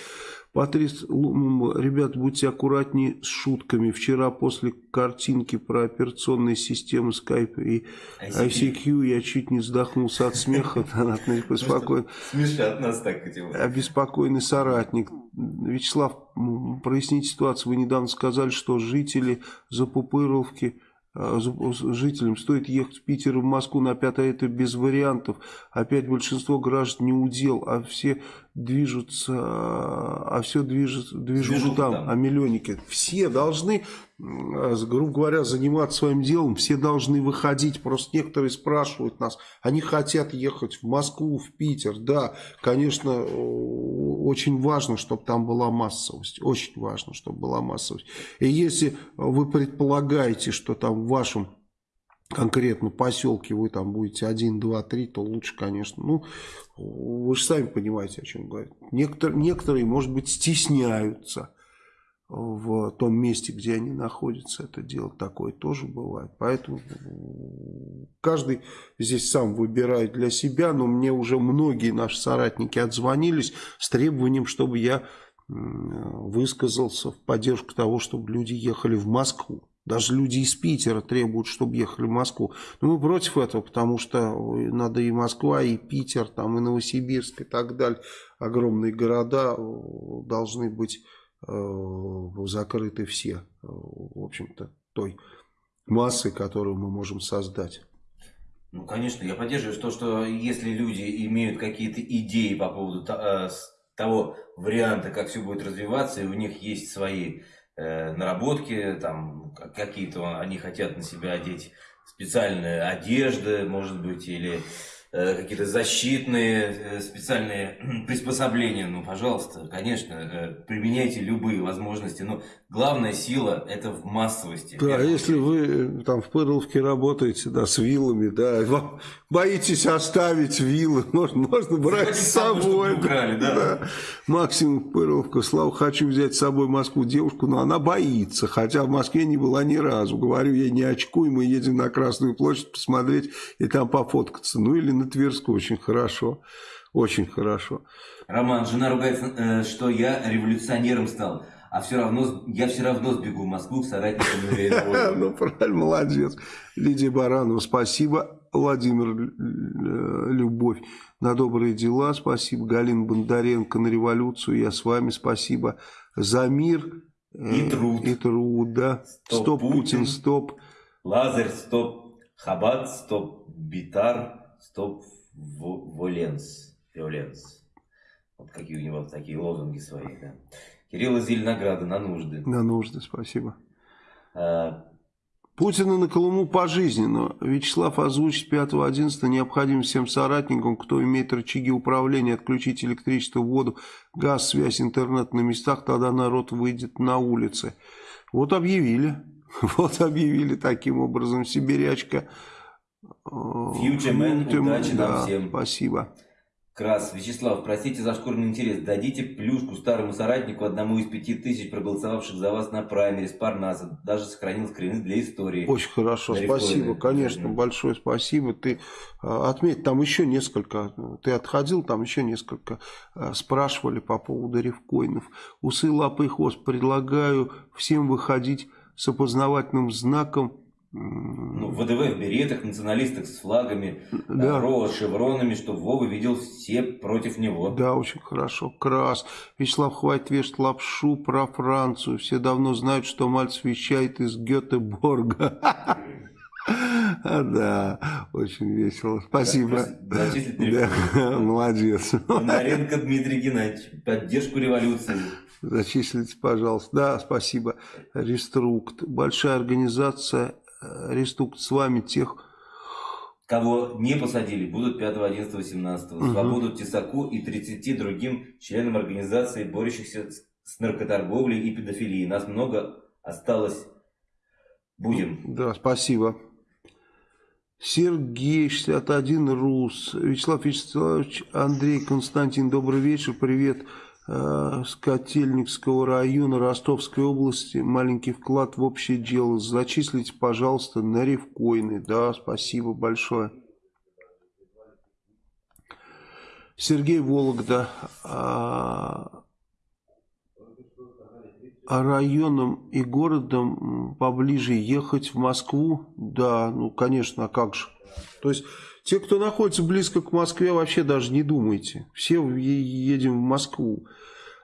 Патрис, ребят, будьте аккуратнее с шутками. Вчера после картинки про операционные системы Skype и ICQ я чуть не вздохнулся от смеха. <laughs> Смешат нас так. Обеспокоенный соратник. Вячеслав, проясните ситуацию. Вы недавно сказали, что жители Запупыровки а, жителям стоит ехать в Питер и в Москву на пятое, это без вариантов. Опять большинство граждан не удел, а все движутся, а все движут, движут, движут там, там, а миллионники. Все должны, грубо говоря, заниматься своим делом, все должны выходить. Просто некоторые спрашивают нас, они хотят ехать в Москву, в Питер. Да, конечно, очень важно, чтобы там была массовость. Очень важно, чтобы была массовость. И если вы предполагаете, что там в вашем конкретно поселке вы там будете 1, 2, 3, то лучше, конечно. Ну, вы же сами понимаете, о чем говорю. Некоторые, некоторые, может быть, стесняются в том месте, где они находятся, это делать. Такое тоже бывает. Поэтому каждый здесь сам выбирает для себя. Но мне уже многие наши соратники отзвонились с требованием, чтобы я высказался в поддержку того, чтобы люди ехали в Москву. Даже люди из Питера требуют, чтобы ехали в Москву. Но мы против этого, потому что надо и Москва, и Питер, там, и Новосибирск, и так далее. Огромные города э, должны быть закрыты все, э, в общем-то, той массой, которую мы можем создать. Ну, конечно, я поддерживаю то, что если люди имеют какие-то идеи по поводу того варианта, как все будет развиваться, и у них есть свои э, наработки, там какие-то они хотят на себя одеть специальные одежды, может быть, или Э, какие-то защитные э, специальные <clears throat> приспособления, ну, пожалуйста, конечно, э, применяйте любые возможности, но главная сила это в массовости. Да, если вы там в Пырловке работаете, да, с вилами, да, вам боитесь оставить вилы, <laughs> можно, можно брать с собой. Украли, да. да. Максимум Пырловка, Слава, хочу взять с собой Москву девушку, но она боится, хотя в Москве не была ни разу. Говорю ей, не очкуй, мы едем на Красную площадь посмотреть и там пофоткаться. Ну, или на Тверскую очень хорошо. Очень хорошо. Роман, жена ругается, э, что я революционером стал. А все равно, я все равно сбегу в Москву к соратникам <laughs> Ну, правильно, молодец. Лидия Баранова, спасибо. Владимир э, Любовь на добрые дела, спасибо. Галина Бондаренко на революцию, я с вами, спасибо. За мир э, и труд. И труд, да. Стоп, Путин, стоп. Лазарь, стоп. Хабат, стоп. Битар, Стоп Воленс. Виоленс. Вот какие у него такие лозунги свои, да. Кирилл из Зеленограда на нужды. На нужды, спасибо. А, Путина на Колыму пожизненно. Вячеслав озвучит 5.11 необходим всем соратникам, кто имеет рычаги управления, отключить электричество, воду, газ, связь, интернет на местах, тогда народ выйдет на улицы. Вот объявили. <laughs> Вот объявили таким образом сибирячка. Фьючермен, удачи да, нам всем. Спасибо. Крас. Вячеслав, простите за шкурный интерес. Дадите плюшку старому соратнику, одному из пяти тысяч проголосовавших за вас на праймере с Парнаса. Даже сохранил скрины для истории. Очень хорошо, Для спасибо, конечно, Мгм. большое спасибо. Ты а, отметь, там еще несколько, ты отходил, там еще несколько а, спрашивали по поводу рифкоинов. Усы, лапы и хвост. Предлагаю всем выходить с опознавательным знаком. Ну, ВДВ в беретах, националистах с флагами, Да. С шевронами, чтобы Вова видел все против него. Да, очень хорошо. Крас. Вячеслав, хватит вешать лапшу про Францию. Все давно знают, что Мальцев вещает из Гетеборга. <laughs> Да, очень весело. Спасибо. молодец. Бондаренко Дмитрий Геннадьевич. Поддержку революции. Зачислите, пожалуйста. Да, спасибо. Реструкт. Большая организация. Реструкт с вами тех... Кого не посадили, будут 5, 11, 17. Мгм. Свободу Тесаку и 30 другим членам организации, борющихся с- наркоторговлей и педофилией. Нас много осталось. Будем. Да, спасибо. Сергей, 61, Рус. Вячеслав Вячеславович, Андрей, Константин, добрый вечер. Привет э, с Котельникского района Ростовской области. Маленький вклад в общее дело. Зачислите, пожалуйста, на ревкоины. Да, спасибо большое. Сергей Вологда. А, а районом и городом поближе ехать в Москву? Да, ну, конечно, а как же. То есть, те, кто находится близко к Москве, вообще даже не думайте. Все едем в Москву.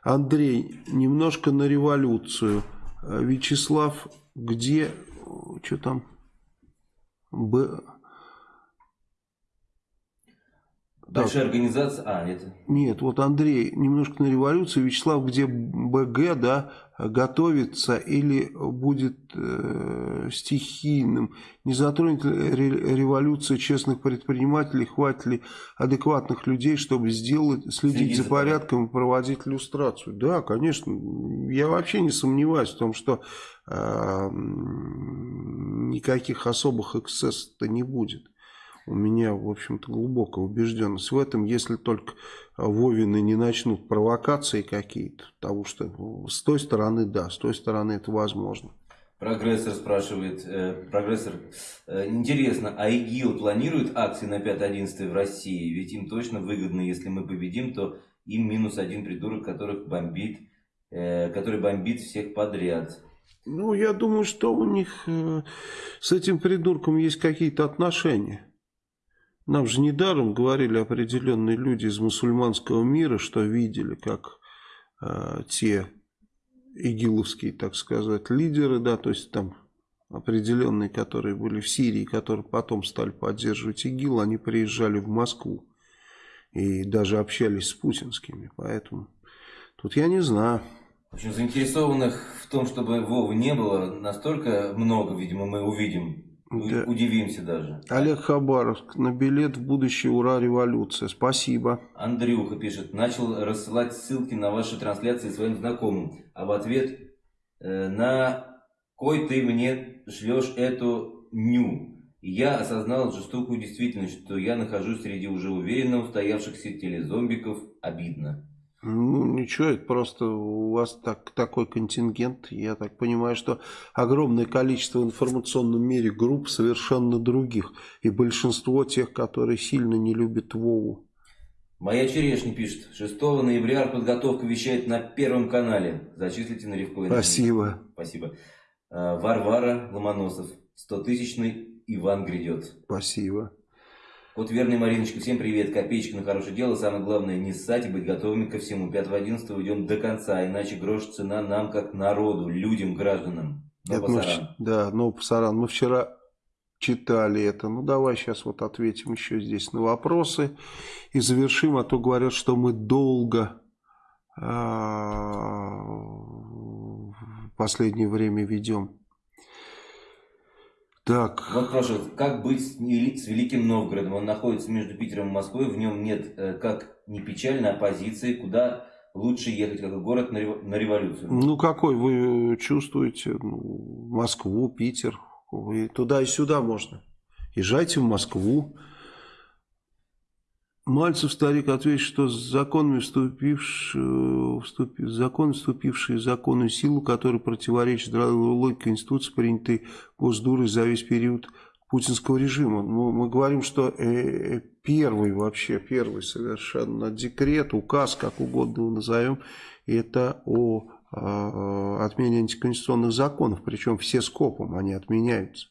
Андрей, немножко на революцию. А, Вячеслав, где, что там? Б... Большая организация. А, это. Нет, вот Андрей, немножко на революцию. Вячеслав, где БГ, да, готовится или будет э, стихийным? Не затронет ли ре- революция честных предпринимателей? Хватит ли адекватных людей, чтобы сделать, следить за за порядком и проводить иллюстрацию? Да, конечно. Я вообще не сомневаюсь в том, что э, никаких особых эксцессов-то не будет. У меня, в общем-то, глубокая убежденность в этом, если только Вовины не начнут провокации какие-то, потому что с той стороны, да, с той стороны это возможно. Прогрессор спрашивает, э, прогрессор, э, интересно, а ИГИЛ планирует акции на 5-11 в России? Ведь им точно выгодно, если мы победим, то им минус один придурок, которых бомбит, э, который бомбит всех подряд. Ну, я думаю, что у них э, с этим придурком есть какие-то отношения. Нам же недаром говорили определенные люди из мусульманского мира, что видели, как э, те игиловские, так сказать, лидеры, да, то есть там определенные, которые были в Сирии, которые потом стали поддерживать ИГИЛ, они приезжали в Москву и даже общались с путинскими, поэтому тут я не знаю. Общем, заинтересованных в том, чтобы Вовы не было, настолько много, видимо, мы увидим. Да. Удивимся даже. Олег Хабаровск, на билет в будущее «Ура, революция». Спасибо. Андрюха пишет, начал рассылать ссылки на ваши трансляции своим знакомым, а в ответ э, на кой ты мне шлешь эту ню. Я осознал жестокую действительность, что я нахожусь среди уже уверенно устоявшихся телезомбиков. Обидно. Ну, ничего, это просто у вас так, такой контингент. Я так понимаю, что огромное количество в информационном мире групп совершенно других. И большинство тех, которые сильно не любят Вову. Моя черешня пишет, 6 ноября подготовка вещает на Первом канале. Зачислите на Ревкоин. Спасибо. Спасибо. Э, Варвара Ломоносов, 100-тысячный Иван грядет. Спасибо. Вот верный Мариночка, всем привет, копеечка на хорошее дело, самое главное не ссать и быть готовыми ко всему. 5-11 уйдем до конца, иначе грош цена нам как народу, людям, гражданам. Но Это мы пасаран. да, ну, Пасаран, мы вчера читали это. Ну, давай сейчас вот ответим еще здесь на вопросы и завершим, а то говорят, что мы долго а, в последнее время ведем. Так. Вот спрашивают, как быть с Великим Новгородом? Он находится между Питером и Москвой, в нем нет, э, как не печально, оппозиции, куда лучше ехать, как город на революцию? Ну, какой вы чувствуете? Ну, Москву, Питер, вы туда и сюда можно. Езжайте в Москву. Мальцев старик ответит, что законами вступившие, вступи, закон, вступившие в законную силу, который противоречит логике Конституции, принятой Госдурой за весь период путинского режима. Ну, мы говорим, что э, э, первый вообще, первый совершенно декрет, указ, как угодно его назовем, это о э, отмене антиконституционных законов, причем все скопом они отменяются.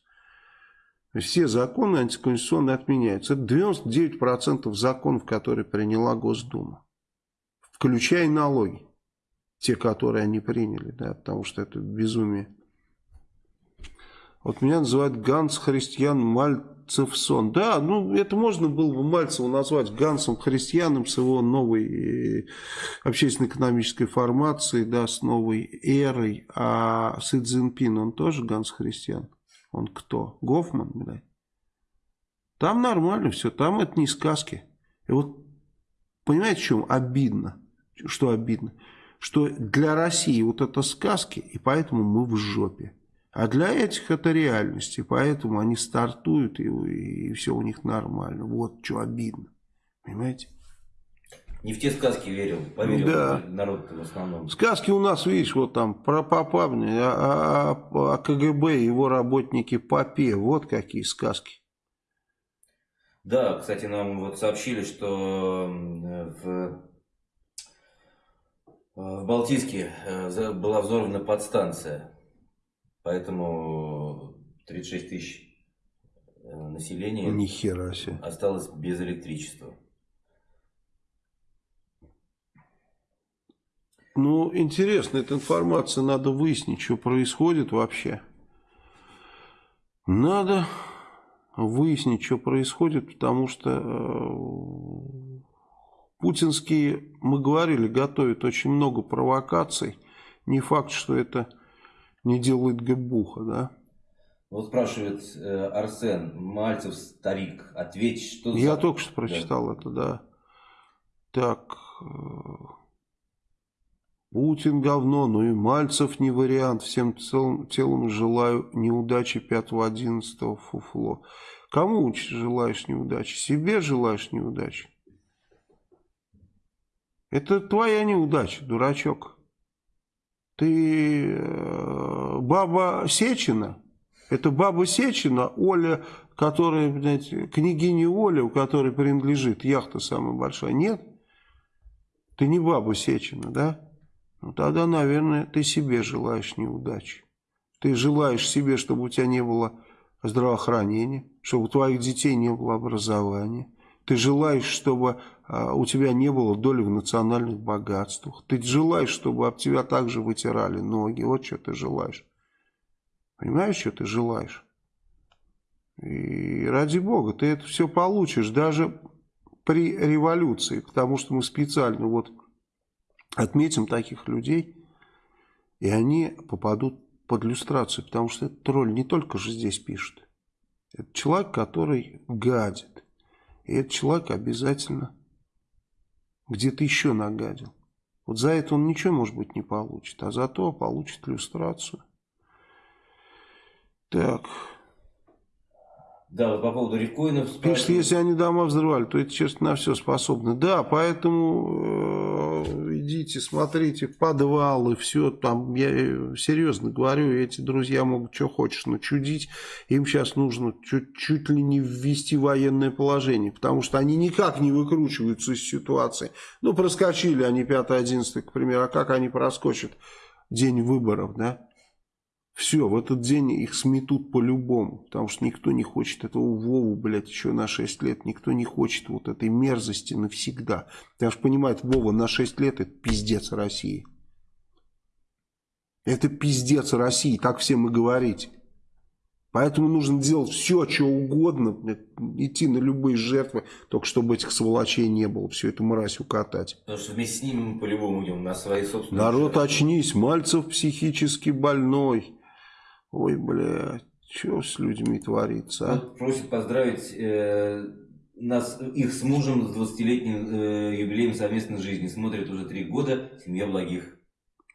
Все законы антиконституционные отменяются. Это 99% законов, которые приняла Госдума. Включая налоги. Те, которые они приняли, да, потому что это безумие. Вот меня называют Ганс Христиан Мальцевсон. Да, ну это можно было бы Мальцева назвать Гансом Христианом с его новой э, общественно-экономической формацией, да, с новой эрой. А Си Цзиньпин, он тоже Ганс Христиан. Он кто? Гофман, блядь. Там нормально все, там это не сказки. И вот, понимаете, в чем обидно? Что обидно? Что для России вот это сказки, и поэтому мы в жопе. А для этих это реальность, и поэтому они стартуют, и, и все у них нормально. Вот что обидно. Понимаете? Не в те сказки верил, поверил да. народ в основном. Сказки у нас, видишь, вот там про Попавни, а, а, а, а КГБ, его работники Попе, вот какие сказки. Да, кстати, нам вот сообщили, что в, в Балтийске э, была взорвана подстанция, поэтому 36 тысяч э, населения Ни хера себе. осталось без электричества. Ну, интересно, эта информация, надо выяснить, что происходит вообще. Надо выяснить, что происходит, потому что э, путинские, мы говорили, готовят очень много провокаций. Не факт, что это не делает Гебуха, да? Вот спрашивает э, Арсен, Мальцев старик, ответь, что Я за... только что прочитал да. это, да. Так... Путин говно, но и Мальцев не вариант. Всем целым, телом желаю неудачи 5-11 фуфло. Кому желаешь неудачи? Себе желаешь неудачи? Это твоя неудача, дурачок. Ты э, баба Сечина? Это баба Сечина, Оля, которая, блядь, княгиня Оля, у которой принадлежит яхта самая большая. Нет? Ты не баба Сечина, да? Ну тогда, наверное, ты себе желаешь неудачи. Ты желаешь себе, чтобы у тебя не было здравоохранения, чтобы у твоих детей не было образования. Ты желаешь, чтобы а, у тебя не было доли в национальных богатствах. Ты желаешь, чтобы об тебя также вытирали ноги. Вот что ты желаешь. Понимаешь, что ты желаешь? И ради бога, ты это все получишь даже при революции, потому что мы специально вот Отметим таких людей, и они попадут под иллюстрацию, потому что этот тролль не только же здесь пишет. Это человек, который гадит. И этот человек обязательно где-то еще нагадил. Вот за это он ничего, может быть, не получит, а зато получит иллюстрацию. Так. Да, вот по поводу рифкоинов. Пишет, если они дома взрывали, то это, честно, на все способны. Да, поэтому э, идите, смотрите подвалы, все там. Я серьезно говорю, эти друзья могут что хочешь начудить. Им сейчас нужно чуть, чуть ли не ввести военное положение, потому что они никак не выкручиваются из ситуации. Ну, проскочили они 5-11, к примеру, а как они проскочат день выборов, да? Все, в этот день их сметут по-любому, потому что никто не хочет этого Вову, блядь, еще на 6 лет, никто не хочет вот этой мерзости навсегда. Потому что понимает, Вова на 6 лет это пиздец России. Это пиздец России, так всем и говорить. Поэтому нужно делать все, что угодно, идти на любые жертвы, только чтобы этих сволочей не было, всю эту мразь укатать. Потому что вместе с ними мы по-любому идем на свои собственные Народ, жертвы. очнись, Мальцев психически больной. Ой, блядь. Что с людьми творится, а? Вот просит поздравить э, нас, их с мужем с 20-летним э, юбилеем совместной жизни. Смотрит уже три года. Семья благих.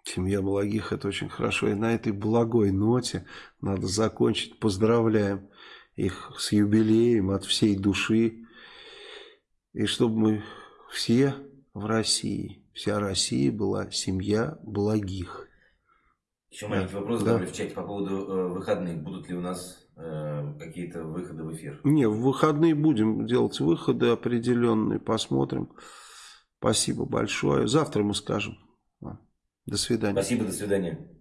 Семья благих, это очень хорошо. И на этой благой ноте надо закончить. Поздравляем их с юбилеем от всей души. И чтобы мы все в России, вся Россия была семья благих. Еще маленький вопрос Да. в чате по поводу э, выходных. Будут ли у нас э, какие-то выходы в эфир? Не, в выходные будем делать выходы определенные, посмотрим. Спасибо большое. Завтра мы скажем. До свидания. Спасибо, до свидания.